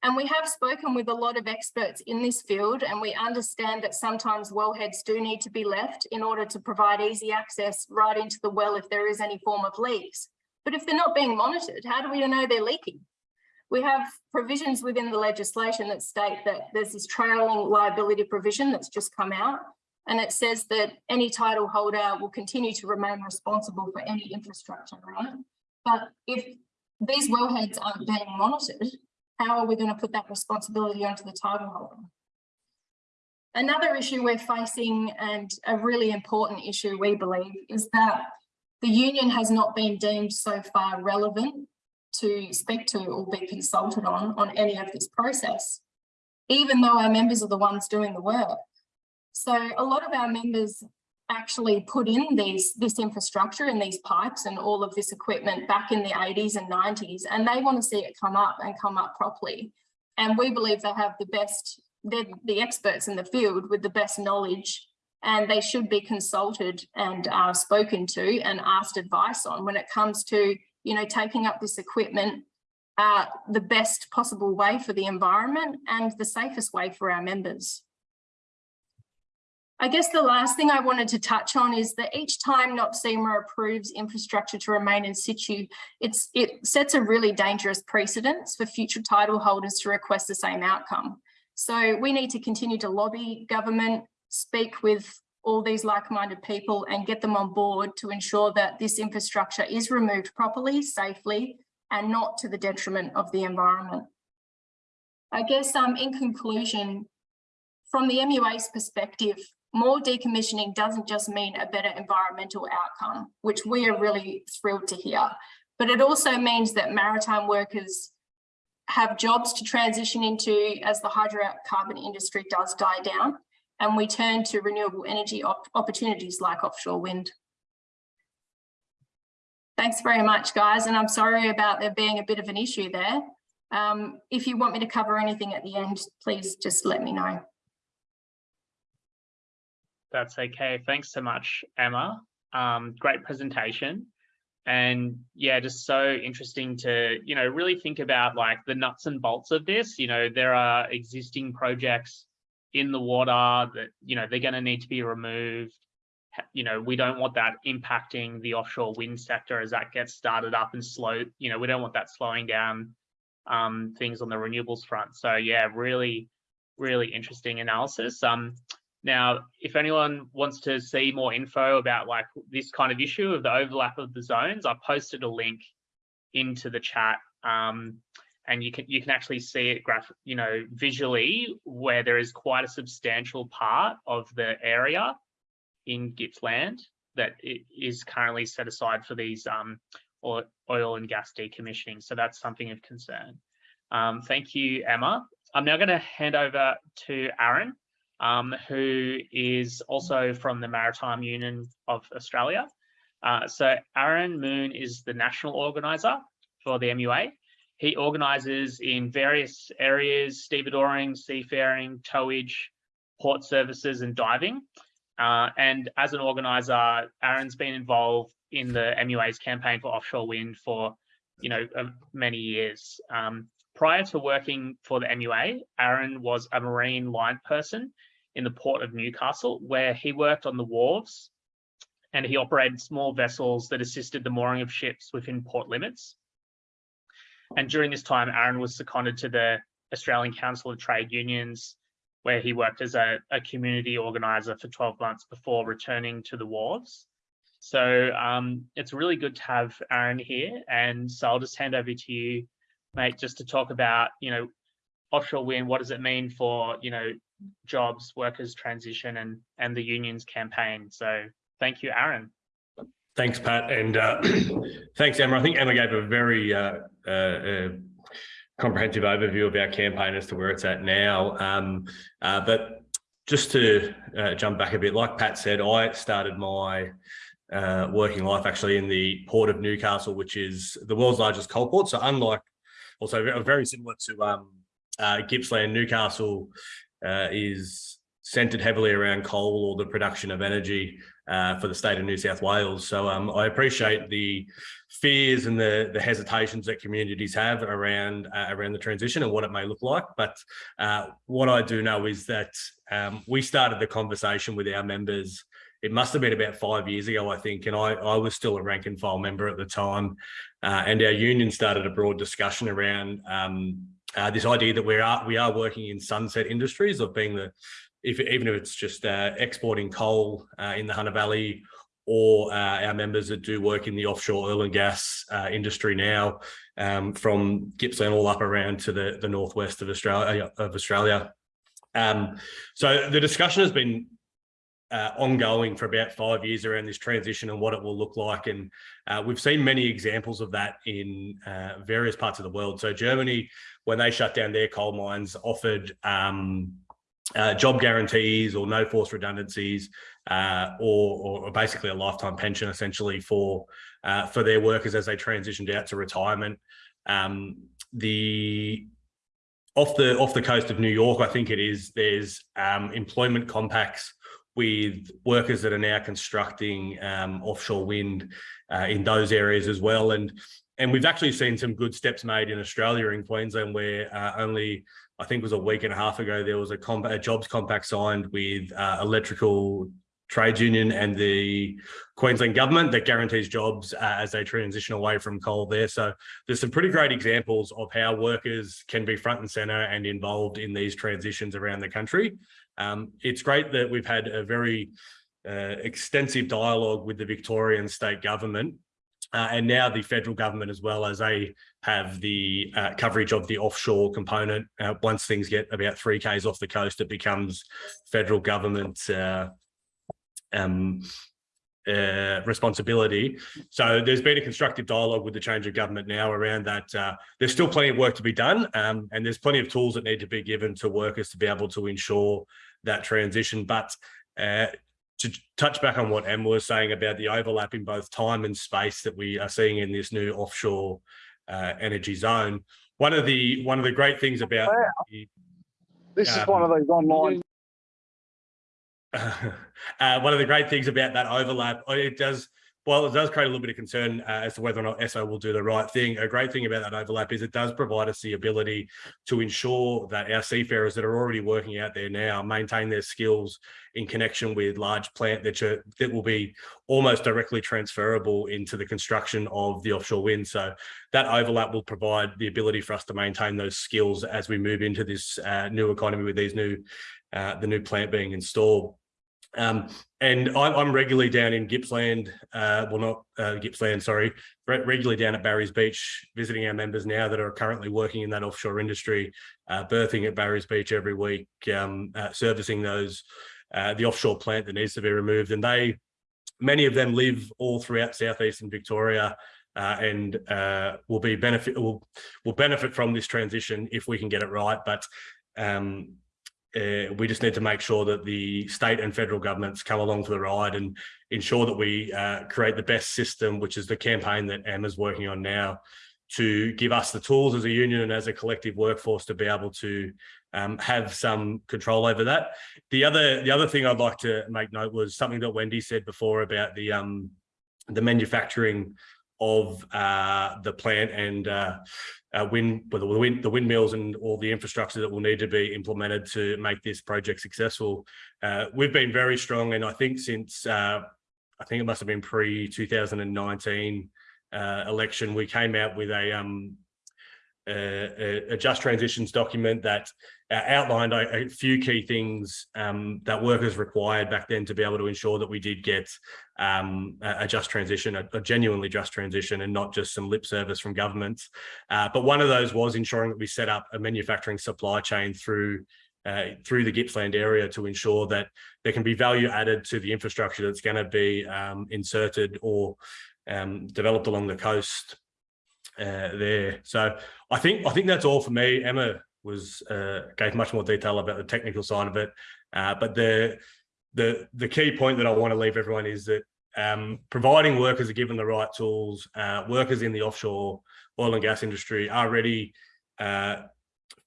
S3: And we have spoken with a lot of experts in this field and we understand that sometimes wellheads do need to be left in order to provide easy access right into the well if there is any form of leaks. But if they're not being monitored, how do we know they're leaking? We have provisions within the legislation that state that there's this trailing liability provision that's just come out and it says that any title holder will continue to remain responsible for any infrastructure, right? But if these wellheads aren't being monitored, how are we going to put that responsibility onto the title holder? Another issue we're facing and a really important issue we believe is that the union has not been deemed so far relevant to speak to or be consulted on on any of this process, even though our members are the ones doing the work. So a lot of our members actually put in these this infrastructure and these pipes and all of this equipment back in the 80s and 90s and they want to see it come up and come up properly and we believe they have the best they're the experts in the field with the best knowledge and they should be consulted and uh, spoken to and asked advice on when it comes to you know taking up this equipment uh, the best possible way for the environment and the safest way for our members. I guess the last thing I wanted to touch on is that each time NOPSEMA approves infrastructure to remain in situ, it's, it sets a really dangerous precedence for future title holders to request the same outcome. So we need to continue to lobby government, speak with all these like-minded people and get them on board to ensure that this infrastructure is removed properly, safely, and not to the detriment of the environment. I guess um, in conclusion, from the MUA's perspective, more decommissioning doesn't just mean a better environmental outcome, which we are really thrilled to hear, but it also means that maritime workers have jobs to transition into as the hydrocarbon industry does die down, and we turn to renewable energy op opportunities like offshore wind. Thanks very much, guys. And I'm sorry about there being a bit of an issue there. Um, if you want me to cover anything at the end, please just let me know.
S1: That's okay. Thanks so much, Emma. Um, great presentation. And yeah, just so interesting to, you know, really think about like the nuts and bolts of this. You know, there are existing projects in the water that, you know, they're going to need to be removed. You know, we don't want that impacting the offshore wind sector as that gets started up and slow, you know, we don't want that slowing down um, things on the renewables front. So yeah, really, really interesting analysis. Um, now, if anyone wants to see more info about like this kind of issue of the overlap of the zones, I posted a link into the chat. Um, and you can you can actually see it graph, you know, visually where there is quite a substantial part of the area in Gippsland that is currently set aside for these um, oil, oil and gas decommissioning. So that's something of concern. Um, thank you, Emma. I'm now going to hand over to Aaron um, who is also from the Maritime Union of Australia. Uh, so Aaron Moon is the national organizer for the MUA. He organizes in various areas, stevedoring, seafaring, towage, port services and diving. Uh, and as an organizer, Aaron's been involved in the MUA's campaign for offshore wind for, you know, uh, many years. Um, prior to working for the MUA, Aaron was a marine line person in the port of Newcastle, where he worked on the wharves and he operated small vessels that assisted the mooring of ships within port limits. And during this time, Aaron was seconded to the Australian Council of Trade Unions, where he worked as a, a community organizer for 12 months before returning to the wharves. So um, it's really good to have Aaron here. And so I'll just hand over to you, mate, just to talk about, you know, offshore wind, what does it mean for, you know, jobs, workers transition and, and the union's campaign. So thank you, Aaron.
S4: Thanks, Pat, and uh, (clears throat) thanks, Emma. I think Emma gave a very uh, uh, uh, comprehensive overview of our campaign as to where it's at now. Um, uh, but just to uh, jump back a bit, like Pat said, I started my working life actually in the port of Newcastle, which is the world's largest coal port. So unlike, also very similar to um, uh, Gippsland, Newcastle uh, is centered heavily around coal or the production of energy uh, for the state of New South Wales. So um, I appreciate the fears and the, the hesitations that communities have around uh, around the transition and what it may look like. But uh, what I do know is that um, we started the conversation with our members. It must have been about five years ago, I think, and I, I was still a rank and file member at the time. Uh, and our union started a broad discussion around um, uh, this idea that we are we are working in sunset industries of being the if even if it's just uh, exporting coal uh, in the Hunter Valley or uh, our members that do work in the offshore oil and gas uh, industry now um, from Gippsland all up around to the, the northwest of Australia of Australia. Um, so the discussion has been uh, ongoing for about five years around this transition and what it will look like. And uh, we've seen many examples of that in uh, various parts of the world. So Germany, when they shut down their coal mines, offered um, uh, job guarantees or no forced redundancies uh, or, or basically a lifetime pension essentially for uh, for their workers as they transitioned out to retirement. Um, the off the off the coast of New York, I think it is, there's um, employment compacts with workers that are now constructing um, offshore wind uh, in those areas as well. And and we've actually seen some good steps made in Australia in Queensland where uh, only I think it was a week and a half ago, there was a, comp a jobs compact signed with uh, electrical trades union and the Queensland government that guarantees jobs uh, as they transition away from coal there. So there's some pretty great examples of how workers can be front and center and involved in these transitions around the country. Um, it's great that we've had a very uh, extensive dialogue with the Victorian state government uh, and now the federal government as well as they have the uh, coverage of the offshore component. Uh, once things get about three Ks off the coast, it becomes federal government uh, um, uh, responsibility. So there's been a constructive dialogue with the change of government now around that. Uh, there's still plenty of work to be done um, and there's plenty of tools that need to be given to workers to be able to ensure that transition. But to to touch back on what Emma was saying about the overlap in both time and space that we are seeing in this new offshore uh, energy zone. One of the one of the great things about the,
S5: This is
S4: Um,
S5: one of those online. (laughs)
S4: uh, one of the great things about that overlap, uh, it does, well, it does create a little bit of concern uh, as to whether or not Esso will do the right thing. A great thing about that overlap is it does provide us the ability to ensure that our seafarers that are already working out there now maintain their skills in connection with large plant that, are- that will be almost directly transferable into the construction of the offshore wind. So that overlap will provide the ability for us to maintain those skills as we move into this uh, new economy with these new, uh, the new plant being installed. Um, and I'm, I'm regularly down in Gippsland, uh, well, not uh, Gippsland, sorry, re- regularly down at Barry's Beach, visiting our members now that are currently working in that offshore industry, uh, berthing at Barry's Beach every week, um, uh, servicing those, uh, the offshore plant that needs to be removed. And they, many of them live all throughout southeastern Victoria uh, and will be benefit will will benefit from this transition if we can get it right. But um, uh, we just need to make sure that the state and federal governments come along for the ride and ensure that we uh, create the best system, which is the campaign that Emma's working on now, to give us the tools as a union and as a collective workforce to be able to um, have some control over that. The other the other thing I'd like to make note was something that Wendy said before about the um, the manufacturing of uh, the plant and uh, wind, well, the wind, the windmills and all the infrastructure that will need to be implemented to make this project successful. Uh, we've been very strong, and I think since uh, I think it must have been pre 2019 uh, election, we came out with a um, a, just transitions document that uh, outlined a, a few key things um, that workers required back then to be able to ensure that we did get um, a, a just transition, a, a genuinely just transition, and not just some lip service from governments. Uh, but one of those was ensuring that we set up a manufacturing supply chain through uh, through the Gippsland area to ensure that there can be value added to the infrastructure that's going to be um, inserted or um, developed along the coast uh, there. So I think I think that's all for me. Emma was uh, gave much more detail about the technical side of it, uh, but the the the key point that I want to leave everyone is that um, providing workers are given the right tools, uh, workers in the offshore oil and gas industry are ready uh,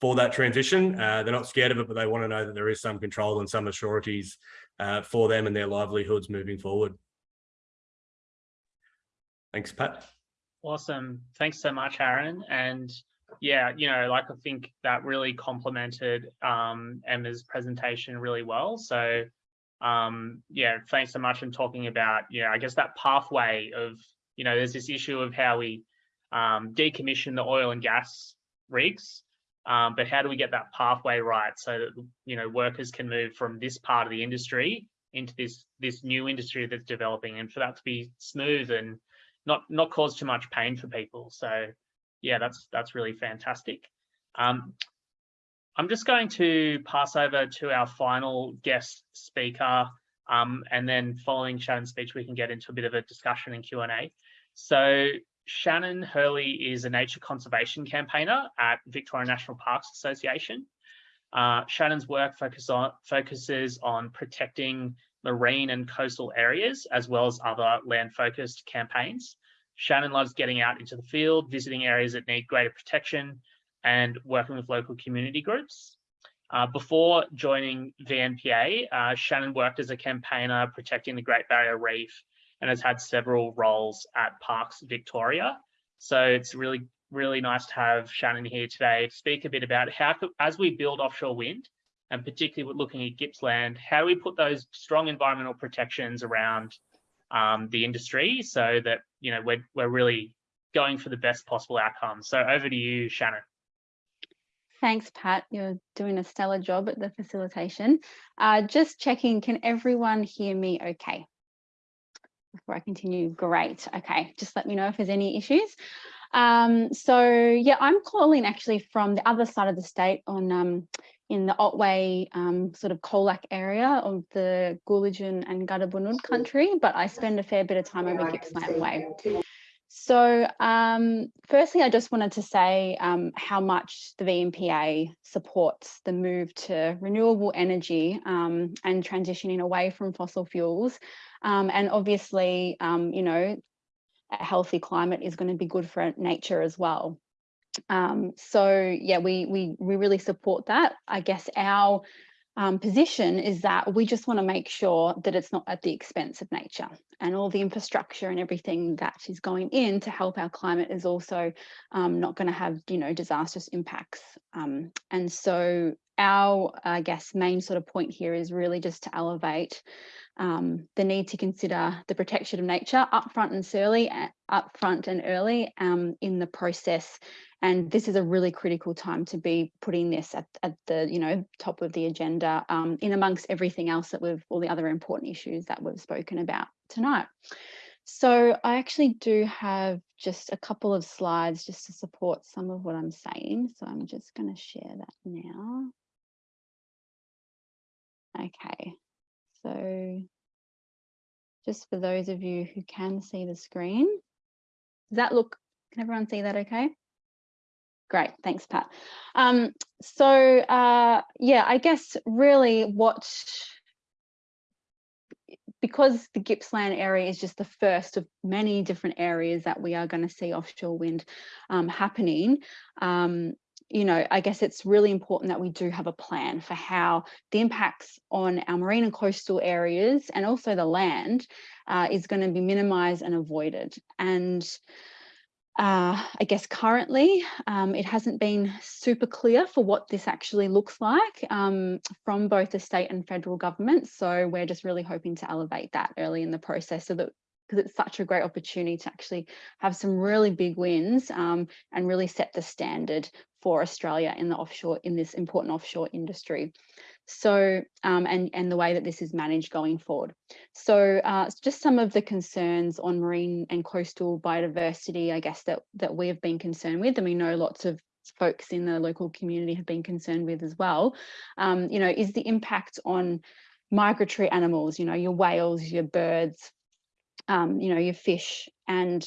S4: for that transition. They're not scared of it, but they want to know that there is some control and some assurities uh, for them and their livelihoods moving forward. Thanks, Pat.
S1: Awesome. Thanks so much, Aaron. And yeah, you know, like I think that really complemented um, Emma's presentation really well. So um, yeah, thanks so much in talking about, yeah, I guess that pathway of, you know, there's this issue of how we um, decommission the oil and gas rigs, um, but how do we get that pathway right so that, you know, workers can move from this part of the industry into this this new industry that's developing and for that to be smooth and not not cause too much pain for people. So yeah, that's that's really fantastic. Um, I'm just going to pass over to our final guest speaker, um, and then following Shannon's speech, we can get into a bit of a discussion and Q&A. So Shannon Hurley is a nature conservation campaigner at Victoria National Parks Association. Uh, Shannon's work focus on, focuses on protecting marine and coastal areas, as well as other land-focused campaigns. Shannon loves getting out into the field, visiting areas that need greater protection, and working with local community groups. Uh, before joining VNPA, uh, Shannon worked as a campaigner protecting the Great Barrier Reef and has had several roles at Parks Victoria. So it's really, really nice to have Shannon here today to speak a bit about how, as we build offshore wind, and particularly looking at Gippsland, how do we put those strong environmental protections around um, the industry so that you know we're we're really going for the best possible outcome. So over to you, Shannon.
S6: Thanks, Pat. You're doing a stellar job at the facilitation. Uh, just checking, can everyone hear me okay? Before I continue, great. Okay, just let me know if there's any issues. Um, so yeah, I'm calling actually from the other side of the state on um, in the Otway um, sort of Colac area of the Gulidjan and Gadubanud country, but I spend a fair bit of time over Gippsland Way. So um, firstly, I just wanted to say um, how much the VNPA supports the move to renewable energy um, and transitioning away from fossil fuels. Um, and obviously, um, you know, a healthy climate is going to be good for nature as well. Um, so yeah, we, we, we really support that. I guess our um, position is that we just want to make sure that it's not at the expense of nature and all the infrastructure and everything that is going in to help our climate is also um, not going to have you know disastrous impacts um, and so our I guess main sort of point here is really just to elevate um, the need to consider the protection of nature upfront and early, upfront and early um, in the process and this is a really critical time to be putting this at, at the you know top of the agenda um, in amongst everything else that we've all the other important issues that we've spoken about tonight. So I actually do have just a couple of slides just to support some of what I'm saying. So I'm just going to share that now. Okay, so just for those of you who can see the screen, does that look, can everyone see that okay? Great, thanks, Pat. Um, so uh, yeah, I guess really what, because the Gippsland area is just the first of many different areas that we are going to see offshore wind um, happening, um, you know, I guess it's really important that we do have a plan for how the impacts on our marine and coastal areas and also the land uh, is going to be minimised and avoided. And uh, I guess currently um, it hasn't been super clear for what this actually looks like um, from both the state and federal government. So we're just really hoping to elevate that early in the process so that because it's such a great opportunity to actually have some really big wins um, and really set the standard for Australia in the offshore in this important offshore industry. So, um, and, and the way that this is managed going forward. So uh, just some of the concerns on marine and coastal biodiversity, I guess, that, that we have been concerned with, and we know lots of folks in the local community have been concerned with as well, um, you know, is the impact on migratory animals, you know, your whales, your birds, um, you know, your fish and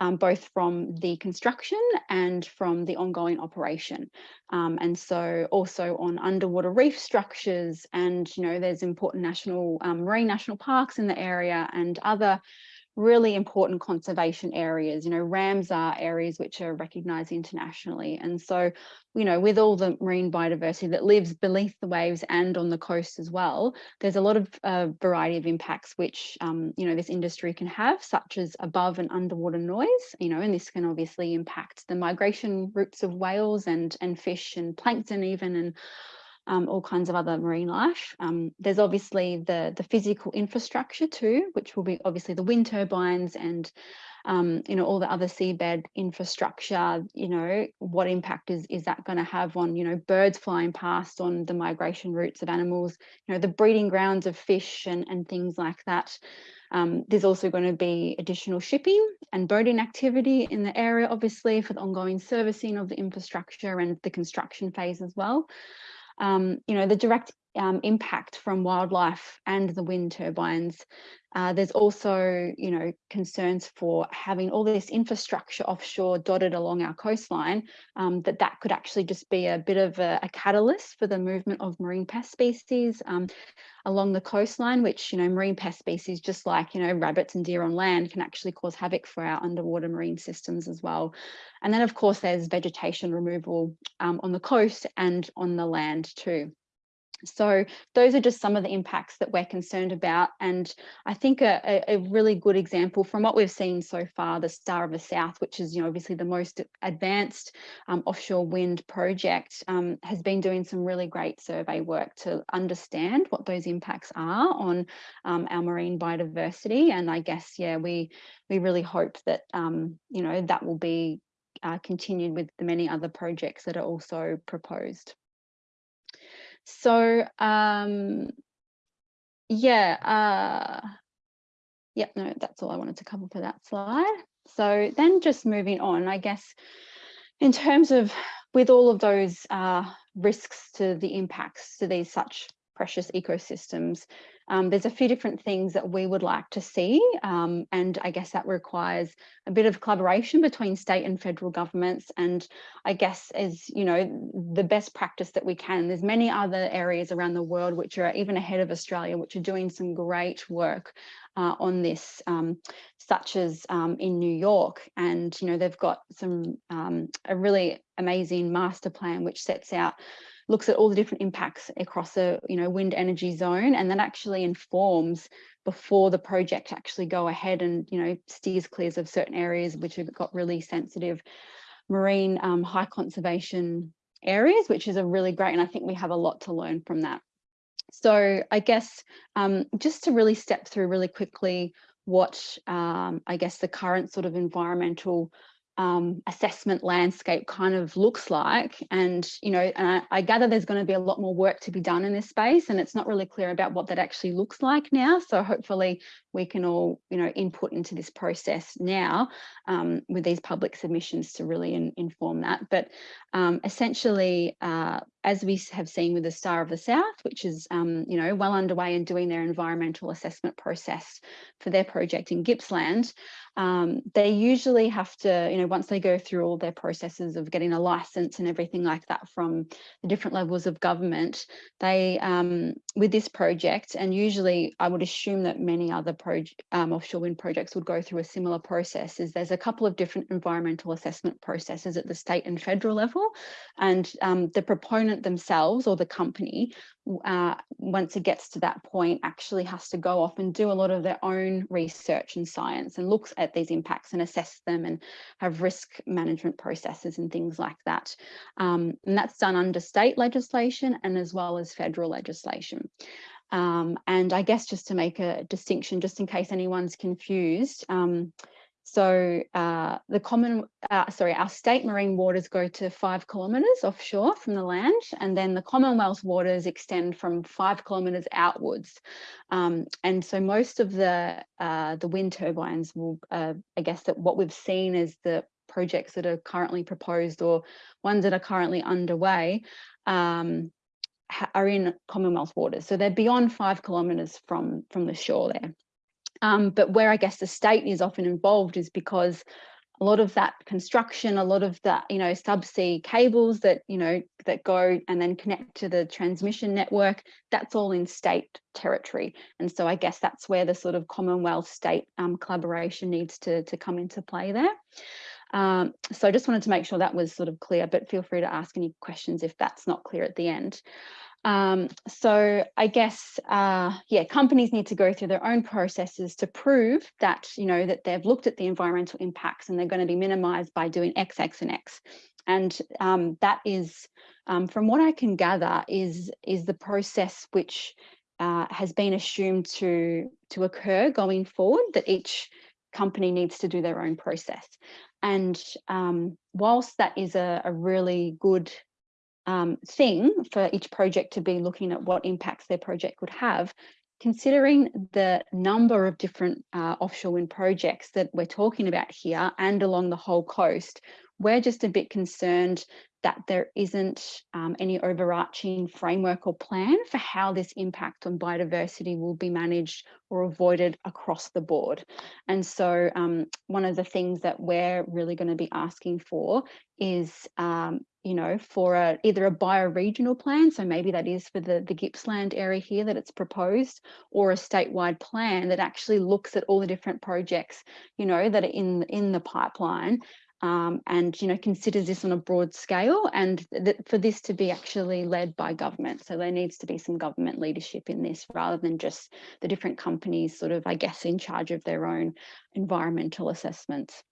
S6: um, both from the construction and from the ongoing operation. Um, and so also on underwater reef structures and, you know, there's important national um, marine national parks in the area and other really important conservation areas. You know, Ramsar areas which are recognised internationally. And so, you know, with all the marine biodiversity that lives beneath the waves and on the coast as well, there's a lot of uh, variety of impacts which, um, you know, this industry can have, such as above and underwater noise, you know, and this can obviously impact the migration routes of whales and, and fish and plankton even, and um, all kinds of other marine life. Um, there's obviously the, the physical infrastructure too, which will be obviously the wind turbines and um, you know, all the other seabed infrastructure, you know, what impact is, is that going to have on, you know, birds flying past on the migration routes of animals, you know, the breeding grounds of fish and, and things like that. Um, there's also going to be additional shipping and boating activity in the area, obviously, for the ongoing servicing of the infrastructure and the construction phase as well um, you know, the direct um, impact from wildlife and the wind turbines. Uh, there's also, you know, concerns for having all this infrastructure offshore dotted along our coastline, um, that that could actually just be a bit of a, a catalyst for the movement of marine pest species um, along the coastline, which, you know, marine pest species, just like, you know, rabbits and deer on land can actually cause havoc for our underwater marine systems as well. And then, of course, there's vegetation removal um, on the coast and on the land too. So those are just some of the impacts that we're concerned about. And I think a, a, really good example from what we've seen so far, the Star of the South, which is you know, obviously the most advanced um, offshore wind project, um, has been doing some really great survey work to understand what those impacts are on um, our marine biodiversity. And I guess, yeah, we, we really hope that, um, you know, that will be uh, continued with the many other projects that are also proposed. So um, yeah, uh, yep, no, that's all I wanted to cover for that slide. So then just moving on, I guess, in terms of with all of those uh, risks to the impacts to these such precious ecosystems. Um, there's a few different things that we would like to see, um, and I guess that requires a bit of collaboration between state and federal governments. And I guess is you know, the best practice that we can. There's many other areas around the world which are even ahead of Australia, which are doing some great work uh, on this, um, such as um, in New York. And, you know, they've got some um, a really amazing master plan which sets out looks at all the different impacts across a you know wind energy zone and that actually informs before the project actually go ahead and you know steers clears of certain areas which have got really sensitive marine um, high conservation areas which is a really great and I think we have a lot to learn from that. So I guess um, just to really step through really quickly what um, I guess the current sort of environmental um, assessment landscape kind of looks like. And, you know, and I, I, gather there's going to be a lot more work to be done in this space and it's not really clear about what that actually looks like now. So hopefully we can all, you know, input into this process now um, with these public submissions to really in, inform that. But um, essentially, uh, as we have seen with the Star of the South, which is, um, you know, well underway in doing their environmental assessment process for their project in Gippsland, um, they usually have to, you know, once they go through all their processes of getting a license and everything like that from the different levels of government, they, um, with this project, and usually I would assume that many other um, offshore wind projects would go through a similar process, is there's a couple of different environmental assessment processes at the state and federal level, and um, the proponent themselves or the company, uh, once it gets to that point, actually has to go off and do a lot of their own research and science and looks at these impacts and assess them and have risk management processes and things like that. Um, and that's done under state legislation and as well as federal legislation. Um, and I guess just to make a distinction, just in case anyone's confused, um, so uh, the common, uh, sorry, our state marine waters go to five kilometres offshore from the land, and then the Commonwealth waters extend from five kilometres outwards. Um, and so most of the uh, the wind turbines will, uh, I guess that what we've seen is the projects that are currently proposed or ones that are currently underway um, are in Commonwealth waters. So they're beyond five kilometres from, from the shore there. Um, but where I guess the state is often involved is because a lot of that construction, a lot of that, you know, subsea cables that, you know, that go and then connect to the transmission network, that's all in state territory. And so I guess that's where the sort of Commonwealth state um, collaboration needs to, to come into play there. Um, so I just wanted to make sure that was sort of clear, but feel free to ask any questions if that's not clear at the end. Um, so I guess, uh, yeah, companies need to go through their own processes to prove that, you know, that they've looked at the environmental impacts and they're going to be minimized by doing X, X, and X. And um, that is, um, from what I can gather, is, is the process which uh, has been assumed to, to occur going forward, that each company needs to do their own process. And um, whilst that is a, a really good um, thing for each project to be looking at what impacts their project would have, considering the number of different uh, offshore wind projects that we're talking about here and along the whole coast, we're just a bit concerned that there isn't um, any overarching framework or plan for how this impact on biodiversity will be managed or avoided across the board. And so um, one of the things that we're really going to be asking for is um, you know, for a, either a bioregional plan, so maybe that is for the, the Gippsland area here that it's proposed, or a statewide plan that actually looks at all the different projects, you know, that are in, in the pipeline um, and, you know, considers this on a broad scale and for this to be actually led by government. So there needs to be some government leadership in this rather than just the different companies sort of, I guess, in charge of their own environmental assessments.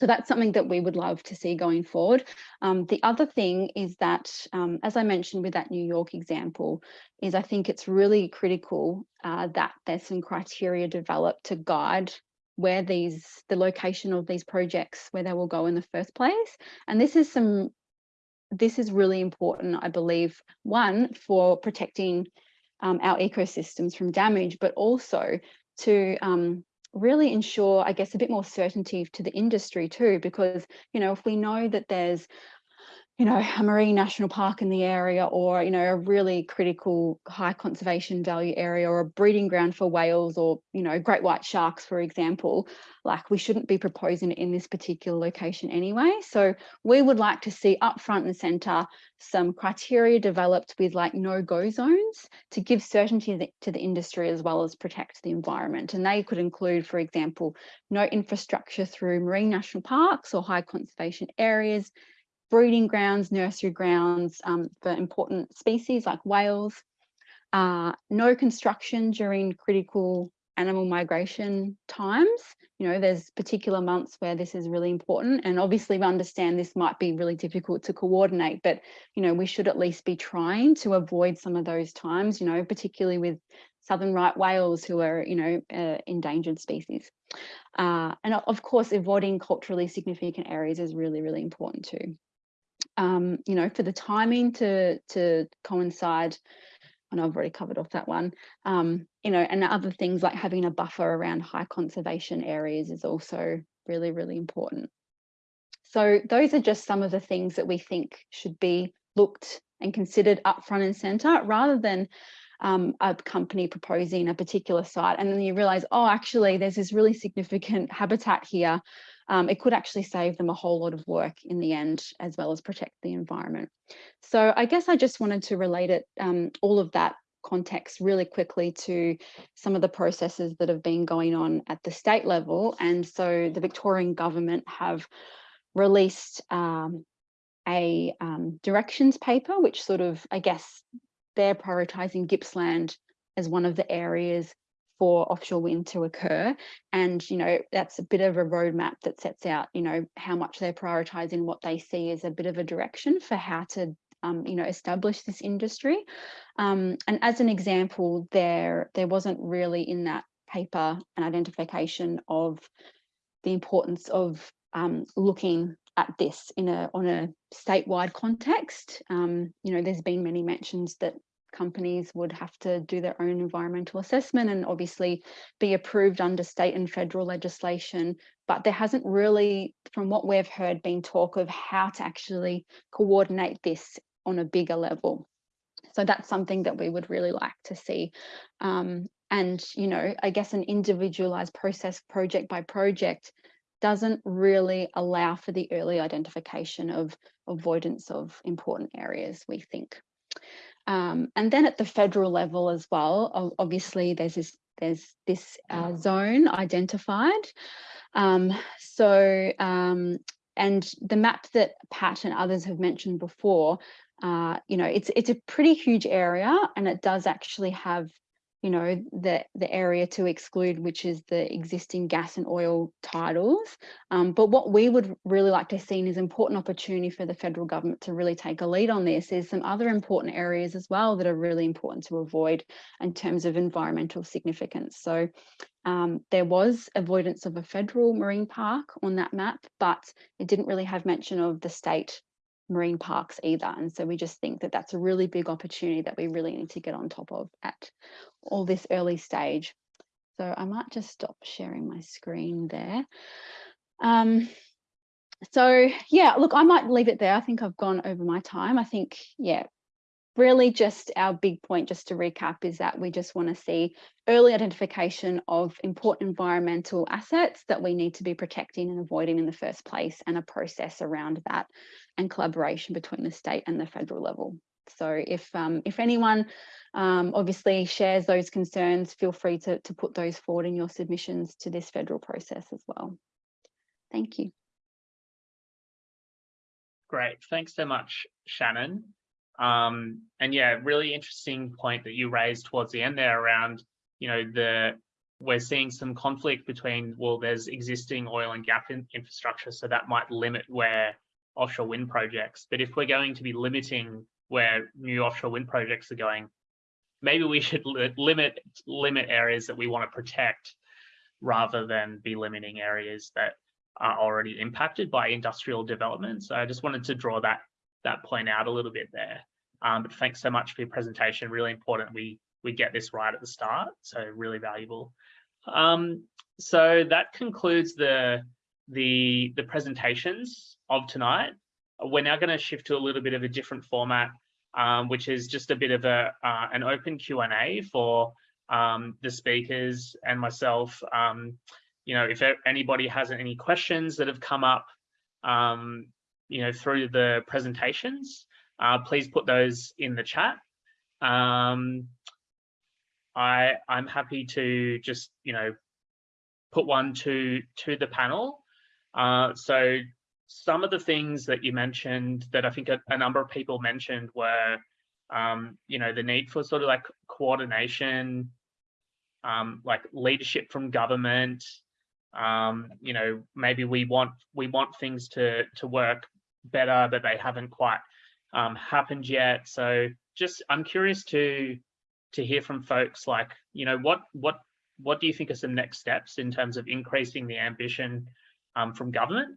S6: So that's something that we would love to see going forward. Um, the other thing is that, um, as I mentioned with that New York example, is I think it's really critical uh, that there's some criteria developed to guide where these, the location of these projects, where they will go in the first place. And this is some, this is really important, I believe, one, for protecting um, our ecosystems from damage, but also to um, really ensure, I guess, a bit more certainty to the industry too, because, you know, if we know that there's you know, a marine national park in the area or, you know, a really critical high conservation value area or a breeding ground for whales or, you know, great white sharks, for example, like we shouldn't be proposing it in this particular location anyway. So we would like to see up front and center some criteria developed with like no-go zones to give certainty to the industry as well as protect the environment. And they could include, for example, no infrastructure through marine national parks or high conservation areas, breeding grounds, nursery grounds um, for important species like whales, uh, no construction during critical animal migration times. You know, there's particular months where this is really important. And obviously we understand this might be really difficult to coordinate, but, you know, we should at least be trying to avoid some of those times, you know, particularly with southern right whales who are, you know, uh, endangered species. Uh, and of course, avoiding culturally significant areas is really, really important too. Um, you know, for the timing to, to coincide and I've already covered off that one. Um, you know, and other things like having a buffer around high conservation areas is also really, really important. So those are just some of the things that we think should be looked and considered up front and center rather than um, a company proposing a particular site and then you realize, oh, actually, there's this really significant (laughs) habitat here. Um, it could actually save them a whole lot of work in the end, as well as protect the environment. So I guess I just wanted to relate it, um, all of that context really quickly to some of the processes that have been going on at the state level. And so the Victorian government have released um, a um, directions paper, which sort of, I guess, they're prioritising Gippsland as one of the areas for offshore wind to occur. And, you know, that's a bit of a roadmap that sets out, you know, how much they're prioritising what they see as a bit of a direction for how to, um, you know, establish this industry. Um, and as an example, there, there wasn't really in that paper an identification of the importance of um, looking at this in a on a statewide context. Um, you know, there's been many mentions that companies would have to do their own environmental assessment and obviously be approved under state and federal legislation. But there hasn't really, from what we've heard, been talk of how to actually coordinate this on a bigger level. So that's something that we would really like to see. Um, and, you know, I guess an individualized process project by project doesn't really allow for the early identification of avoidance of important areas, we think. Um, and then at the federal level as well, obviously there's this there's this uh, zone identified. Um, so, um, and the map that Pat and others have mentioned before, uh, you know, it's it's a pretty huge area and it does actually have you know, the, the area to exclude, which is the existing gas and oil titles. Um, but what we would really like to see is important opportunity for the federal government to really take a lead on this. There's some other important areas as well that are really important to avoid in terms of environmental significance. So um, there was avoidance of a federal marine park on that map, but it didn't really have mention of the state marine parks either. And so we just think that that's a really big opportunity that we really need to get on top of at all this early stage. So I might just stop sharing my screen there. Um, so yeah, look, I might leave it there. I think I've gone over my time. I think, yeah, really just our big point, just to recap, is that we just want to see early identification of important environmental assets that we need to be protecting and avoiding in the first place and a process around that and collaboration between the state and the federal level. So if um, if anyone um, obviously shares those concerns, feel free to, to put those forward in your submissions to this federal process as well. Thank you.
S1: Great, thanks so much, Shannon. Um, and yeah, really interesting point that you raised towards the end there around, you know, the we're seeing some conflict between, well, there's existing oil and gas in, infrastructure, so that might limit where offshore wind projects. But if we're going to be limiting where new offshore wind projects are going, maybe we should li limit limit areas that we want to protect rather than be limiting areas that are already impacted by industrial development. So I just wanted to draw that that point out a little bit there. Um, but thanks so much for your presentation. Really important we we get this right at the start. So really valuable. Um, so that concludes the the the presentations of tonight. we're now going to shift to a little bit of a different format, um, which is just a bit of a uh, an open Q and A for um, the speakers and myself. Um, you know, if anybody has any questions that have come up, um, you know, through the presentations, uh, please put those in the chat. Um, I I'm happy to just you know put one to to the panel. Uh, so some of the things that you mentioned that I think a, a number of people mentioned were, um, you know, the need for sort of like coordination, um, like leadership from government. Um, you know, maybe we want we want things to to work better, but they haven't quite um, happened yet. So just I'm curious to to hear from folks like, you know, what what what do you think are some next steps in terms of increasing the ambition um, from government?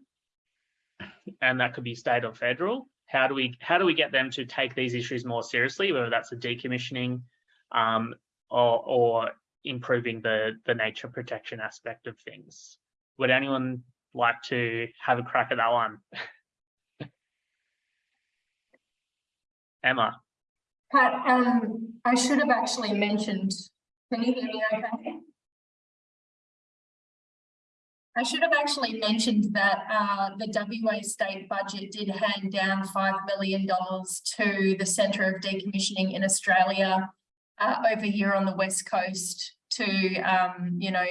S1: And that could be state or federal. How do we how do we get them to take these issues more seriously, whether that's the decommissioning um, or, or improving the, the nature protection aspect of things? Would anyone like to have a crack at that one? (laughs) Emma.
S3: Pat, um, I should have actually mentioned, can you hear me okay? I should have actually mentioned that uh, the WA state budget did hand down $5 million to the Centre of Decommissioning in Australia uh, over here on the West Coast to, um, you know,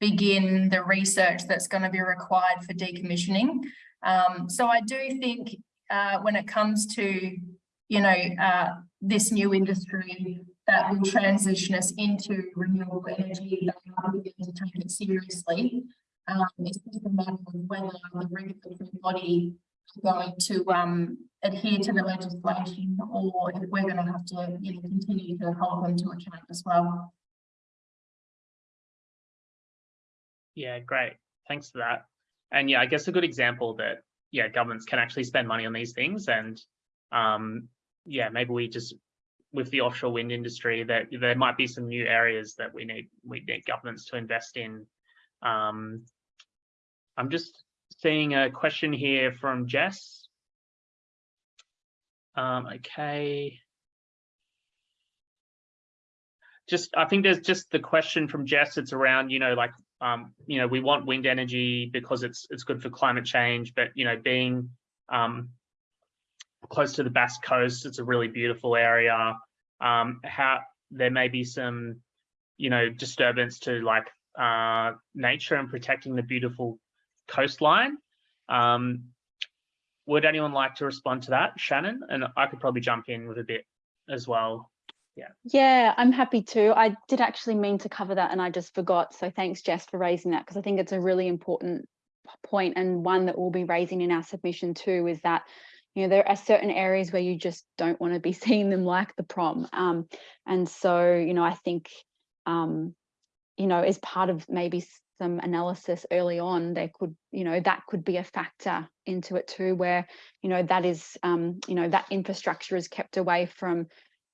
S3: begin the research that's going to be required for decommissioning. Um, so I do think uh, when it comes to, you know, uh, this new industry that will transition us into renewable energy, that we begin to take it seriously. Um, it's just a matter of whether the regulatory body is going to um, adhere to the legislation or if we're going to have to you know, continue to hold them to account as well.
S1: Yeah, great. Thanks for that. And yeah, I guess a good example that yeah, governments can actually spend money on these things and um, yeah, maybe we just with the offshore wind industry that there might be some new areas that we need we need governments to invest in. Um, I'm just seeing a question here from Jess. Um, okay. Just, I think there's just the question from Jess. It's around, you know, like, um, you know, we want wind energy because it's it's good for climate change, but you know, being um, close to the Bass Coast, it's a really beautiful area. Um, how there may be some, you know, disturbance to like uh, nature and protecting the beautiful coastline. Um, would anyone like to respond to that, Shannon? And I could probably jump in with a bit as well. Yeah.
S6: Yeah, I'm happy to. I did actually mean to cover that and I just forgot. So thanks, Jess, for raising that because I think it's a really important point and one that we'll be raising in our submission too is that you know there are certain areas where you just don't want to be (laughs) seeing them like the prom um, and so you know i think um, you know as part of maybe some analysis early on, there could, you know, that could be a factor into it too, where, you know, that is, um, you know, that infrastructure is kept away from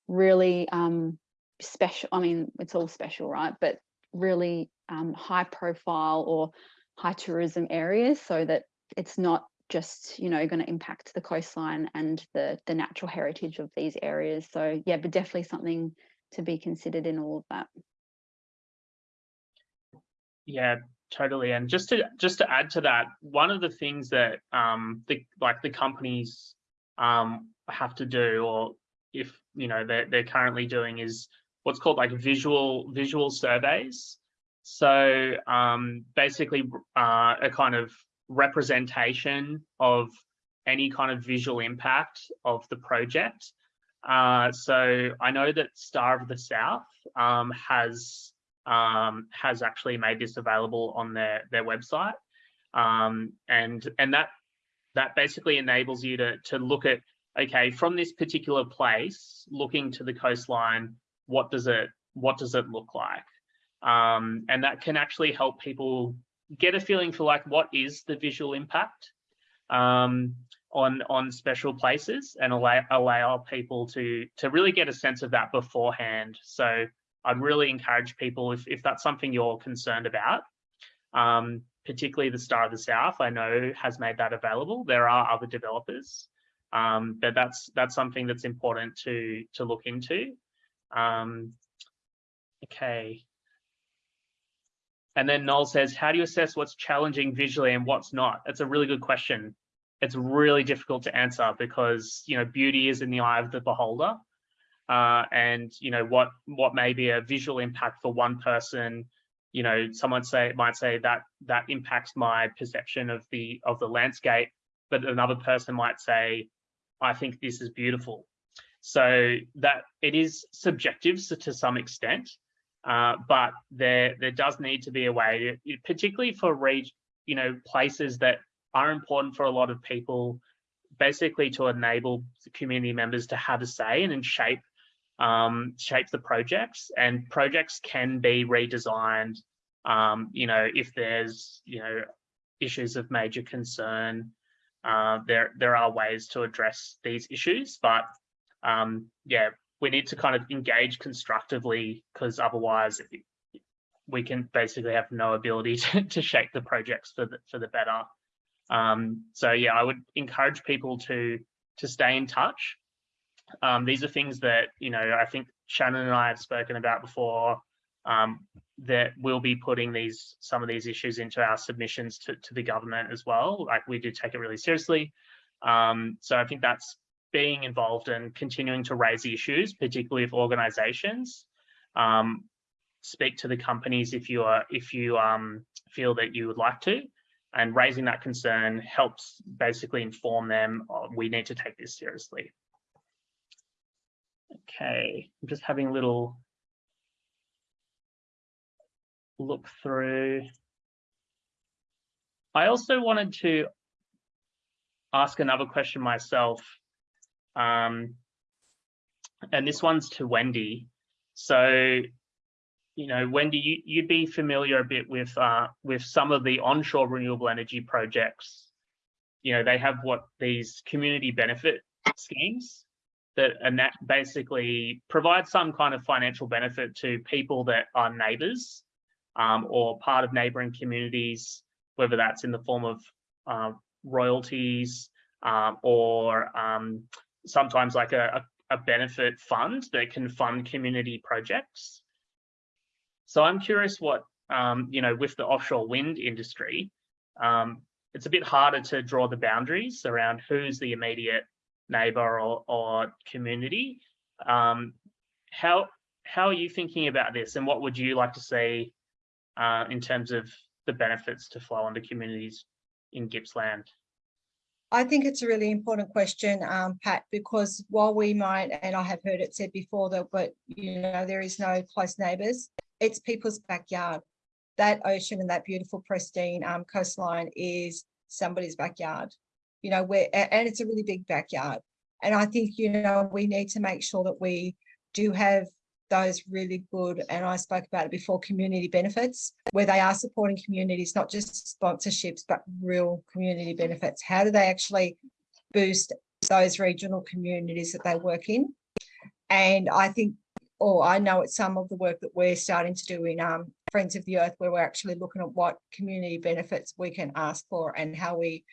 S6: really um, special, I mean, it's all special, right? But really um, high profile or high tourism areas so that it's not just, you know, going to impact the coastline and the, the natural heritage of these areas. So yeah, but definitely something to be considered in all of that.
S1: Yeah, totally. And just to just to add to that, one of the things that um the like the companies um have to do, or if you know they're they're currently doing, is what's called like visual visual surveys. So um basically uh, a kind of representation of any kind of visual impact of the project. Uh, so I know that Star of the South um, has um, has actually made this available on their their website, um, and and that that basically enables you to to look at okay from this particular place, looking to the coastline, what does it what does it look like, um, and that can actually help people get a feeling for like what is the visual impact um, on on special places and allow allow people to to really get a sense of that beforehand. So I'd really encourage people if, if that's something you're concerned about, um, particularly the Star of the South, I know has made that available. There are other developers, um, but that's that's something that's important to to look into. Um, okay. And then Noel says, how do you assess what's challenging visually and what's not? That's a really good question. It's really difficult to answer because, you know, beauty is in the eye of the beholder. Uh, and, you know, what what may be a visual impact for one person, you know, someone say might say that that impacts my perception of the of the landscape, but another person might say, I think this is beautiful. So that it is subjective to some extent. Uh, but there there does need to be a way, particularly for reg, you know, places that are important for a lot of people, basically to enable community members to have a say and, and shape um, shape the projects. And projects can be redesigned, um, you know, if there's you know issues of major concern. Uh, there there are ways to address these issues, but um, yeah, we need to kind of engage constructively because otherwise we can basically have no ability (laughs) to, to shape the projects for the, for the better. Um, so yeah, I would encourage people to to stay in touch. Um, these are things that, you know, I think Shannon and I have spoken about before, um, that we'll be putting these some of these issues into our submissions to, to the government as well. Like we do take it really seriously. Um, so I think that's being involved and continuing to raise issues, particularly if organizations um, speak to the companies if you are if you um, feel that you would like to, and raising that concern helps basically inform them oh, we need to take this seriously. Okay, I'm just having a little look through. I also wanted to ask another question myself um, and this one's to Wendy. So, you know, Wendy, you, you'd be familiar a bit with uh, with some of the onshore renewable energy projects. You know, they have what these community benefit schemes that and that basically provide some kind of financial benefit to people that are neighbours um, or part of neighbouring communities, whether that's in the form of uh, royalties um, or um, sometimes like a, a, benefit fund that can fund community projects. So I'm curious what, um, you know, with the offshore wind industry, um, it's a bit harder to draw the boundaries around who's the immediate neighbor or, or community. Um, how, how are you thinking about this and what would you like to see uh, in terms of the benefits to flow onto communities in Gippsland?
S2: I think it's a really important question, um, Pat, because while we might, and I have heard it said before that, but you know, there is no close neighbours, it's people's backyard. That ocean and that beautiful pristine um, coastline is somebody's backyard, you know, where, and it's a really big backyard. And I think, you know, we need to make sure that we do have those really good, and I spoke about it before, community benefits, where they are supporting communities, not just sponsorships, but real community benefits. How do they actually boost those regional communities that they work in? And I think, or I know it's some of the work that we're starting to do in um, Friends of the Earth, where we're actually looking at what community benefits we can ask for and how we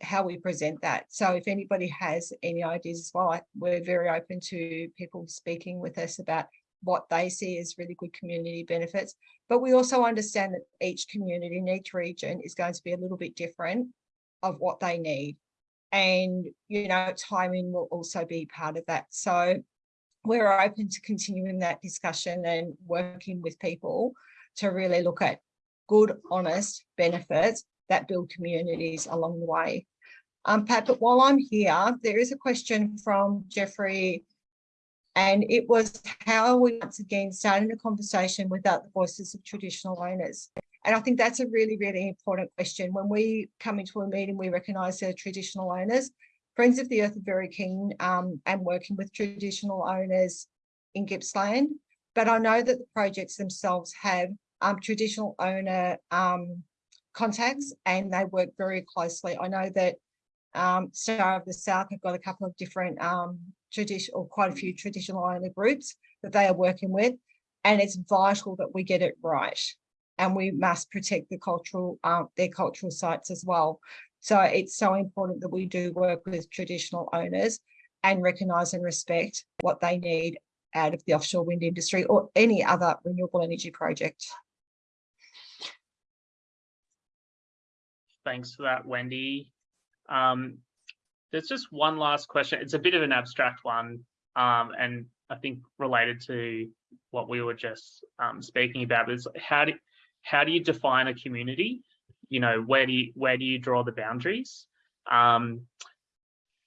S2: how we present that. So if anybody has any ideas as well, we're very open to people speaking with us about what they see as really good community benefits. But we also understand that each community in each region is going to be a little bit different of what they need. And, you know, timing will also be part of that. So we're open to continuing that discussion and working with people to really look at good, honest benefits that build communities along the way. Um, Pat, but while I'm here, there is a question from Jeffrey, and it was how we once again starting a conversation without the voices of traditional owners. And I think that's a really, really important question. When we come into a meeting, we recognise the traditional owners. Friends of the Earth are very keen um, and working with traditional owners in Gippsland. But I know that the projects themselves have um, traditional owner um, contacts and they work very closely. I know that um, Star of the South have got a couple of different um, traditional, quite a few traditional owner groups that they are working with. And it's vital that we get it right. and we must protect the cultural, uh, their cultural sites as well. So it's so important that we do work with traditional owners and recognise and respect what they need out of the offshore wind industry or any other renewable energy project.
S1: Thanks for that, Wendy. Um, there's just one last question. It's a bit of an abstract one, um, and I think related to what we were just um, speaking about is how do how do you define a community? You know, where do you where do you draw the boundaries? Um,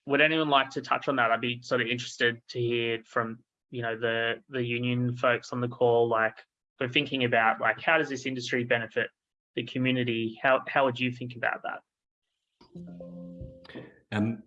S1: would anyone like to touch on that? I'd be sort of interested to hear from you know the the union folks on the call. Like, we're thinking about like how does this industry benefit the community? How how would you think about that?
S4: Um,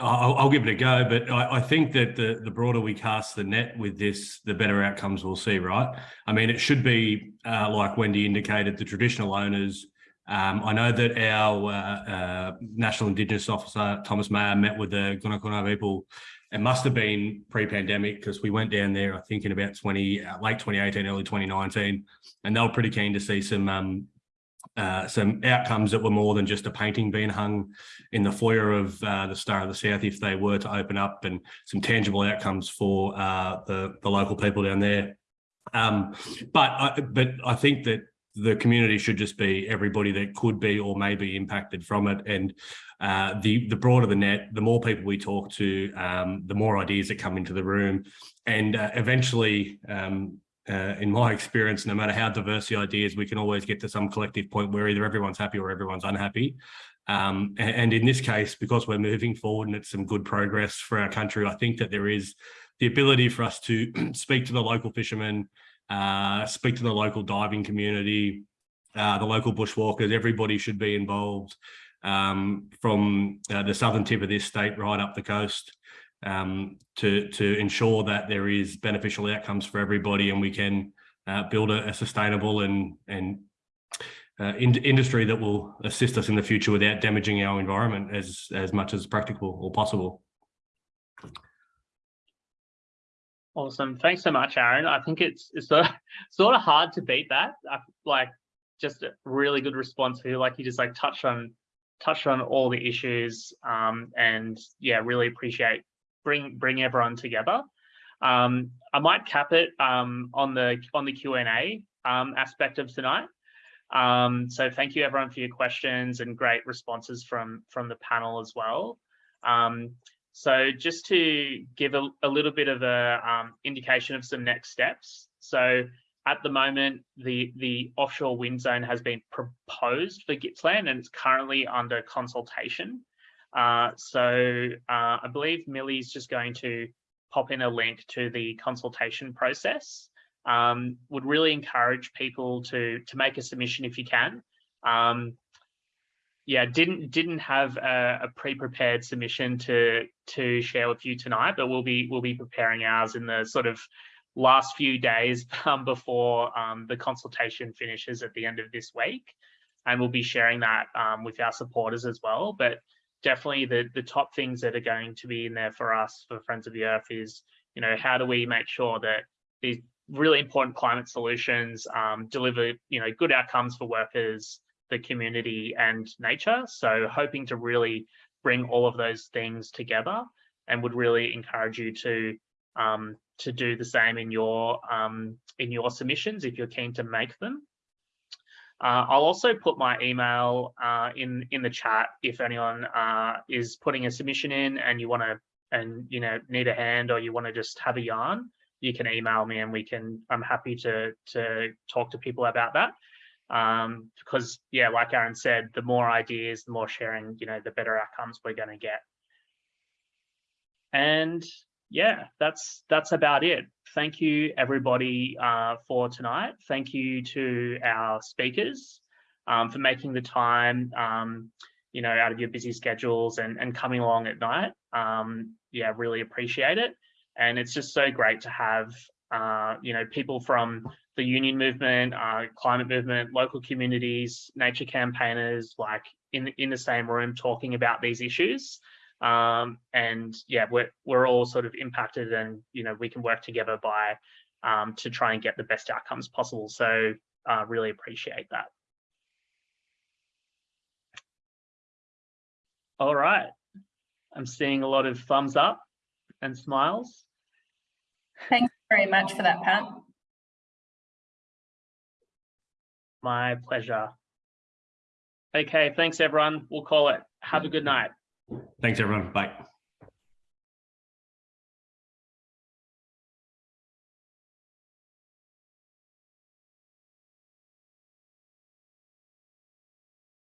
S4: I'll, I'll give it a go, but I, I think that the, the broader we cast the net with this, the better outcomes we'll see, right? I mean, it should be, uh, like Wendy indicated, the traditional owners. Um, I know that our uh, uh, National Indigenous Officer, Thomas Mayer, met with the Gunaikurnai people. It must have been pre-pandemic because we went down there, I think in about 20, uh, late 2018, early 2019, and they were pretty keen to see some um, uh, some outcomes that were more than just a painting being hung in the foyer of uh, the Star of the South if they were to open up and some tangible outcomes for uh, the, the local people down there. Um, but, I, but I think that the community should just be everybody that could be or may be impacted from it. And uh, the, the broader the net, the more people we talk to, um, the more ideas that come into the room. And uh, eventually, um, uh, in my experience, no matter how diverse the ideas, we can always get to some collective point where either everyone's happy or everyone's unhappy. Um, and, and, in this case, because we're moving forward and it's some good progress for our country, I think that there is the ability for us to (clears throat) speak to the local fishermen, uh, speak to the local diving community, uh, the local bushwalkers, everybody should be involved um, from uh, the southern tip of this state right up the coast um, to, to ensure that there is beneficial outcomes for everybody and we can uh, build a, a, sustainable and, and uh, in, industry that will assist us in the future without damaging our environment as, as much as practical or possible.
S1: Awesome. Thanks so much, Aaron. I think it's, it's sort, of, (laughs) sort of hard to beat that. I, like just a really good response here. Like you just like touched on touched on all the issues um, and yeah, really appreciate bring bring everyone together. Um, I might cap it um, on the on the Q and A um, aspect of tonight. Um, so thank you everyone for your questions and great responses from from the panel as well. Um, so just to give a, a little bit of a um, indication of some next steps. So at the moment, the, the offshore wind zone has been proposed for Gippsland and it's currently under consultation. Uh, so uh, I believe Millie's just going to pop in a link to the consultation process. Um, would really encourage people to to make a submission if you can. Um, yeah, didn't didn't have a, a pre-prepared submission to to share with you tonight, but we'll be we'll be preparing ours in the sort of last few days (laughs) um, before um, the consultation finishes at the end of this week, and we'll be sharing that um, with our supporters as well. But definitely the the top things that are going to be in there for us for Friends of the Earth is, you know, how do we make sure that these really important climate solutions um, deliver, you know, good outcomes for workers, the community and nature. So hoping to really bring all of those things together and would really encourage you to um, to do the same in your um, in your submissions if you're keen to make them. Uh, I'll also put my email uh, in in the chat if anyone uh, is putting a submission in and you want to and you know need a hand or you want to just have a yarn. You can email me and we can. I'm happy to to talk to people about that um, because yeah, like Aaron said, the more ideas, the more sharing, you know, the better outcomes we're going to get. And yeah, that's that's about it. Thank you everybody uh, for tonight. Thank you to our speakers um, for making the time, um, you know, out of your busy schedules and, and coming along at night. Um, yeah, really appreciate it. And it's just so great to have, uh, you know, people from the union movement, uh, climate movement, local communities, nature campaigners, like in, in the same room talking about these issues um, and yeah we're, we're all sort of impacted and you know we can work together by um, to try and get the best outcomes possible so uh, really appreciate that. All right. I'm seeing a lot of thumbs up and smiles.
S3: Thanks very much for that, Pat.
S1: My pleasure. Okay, thanks everyone. We'll call it. Have a good night.
S4: Thanks, everyone. Bye.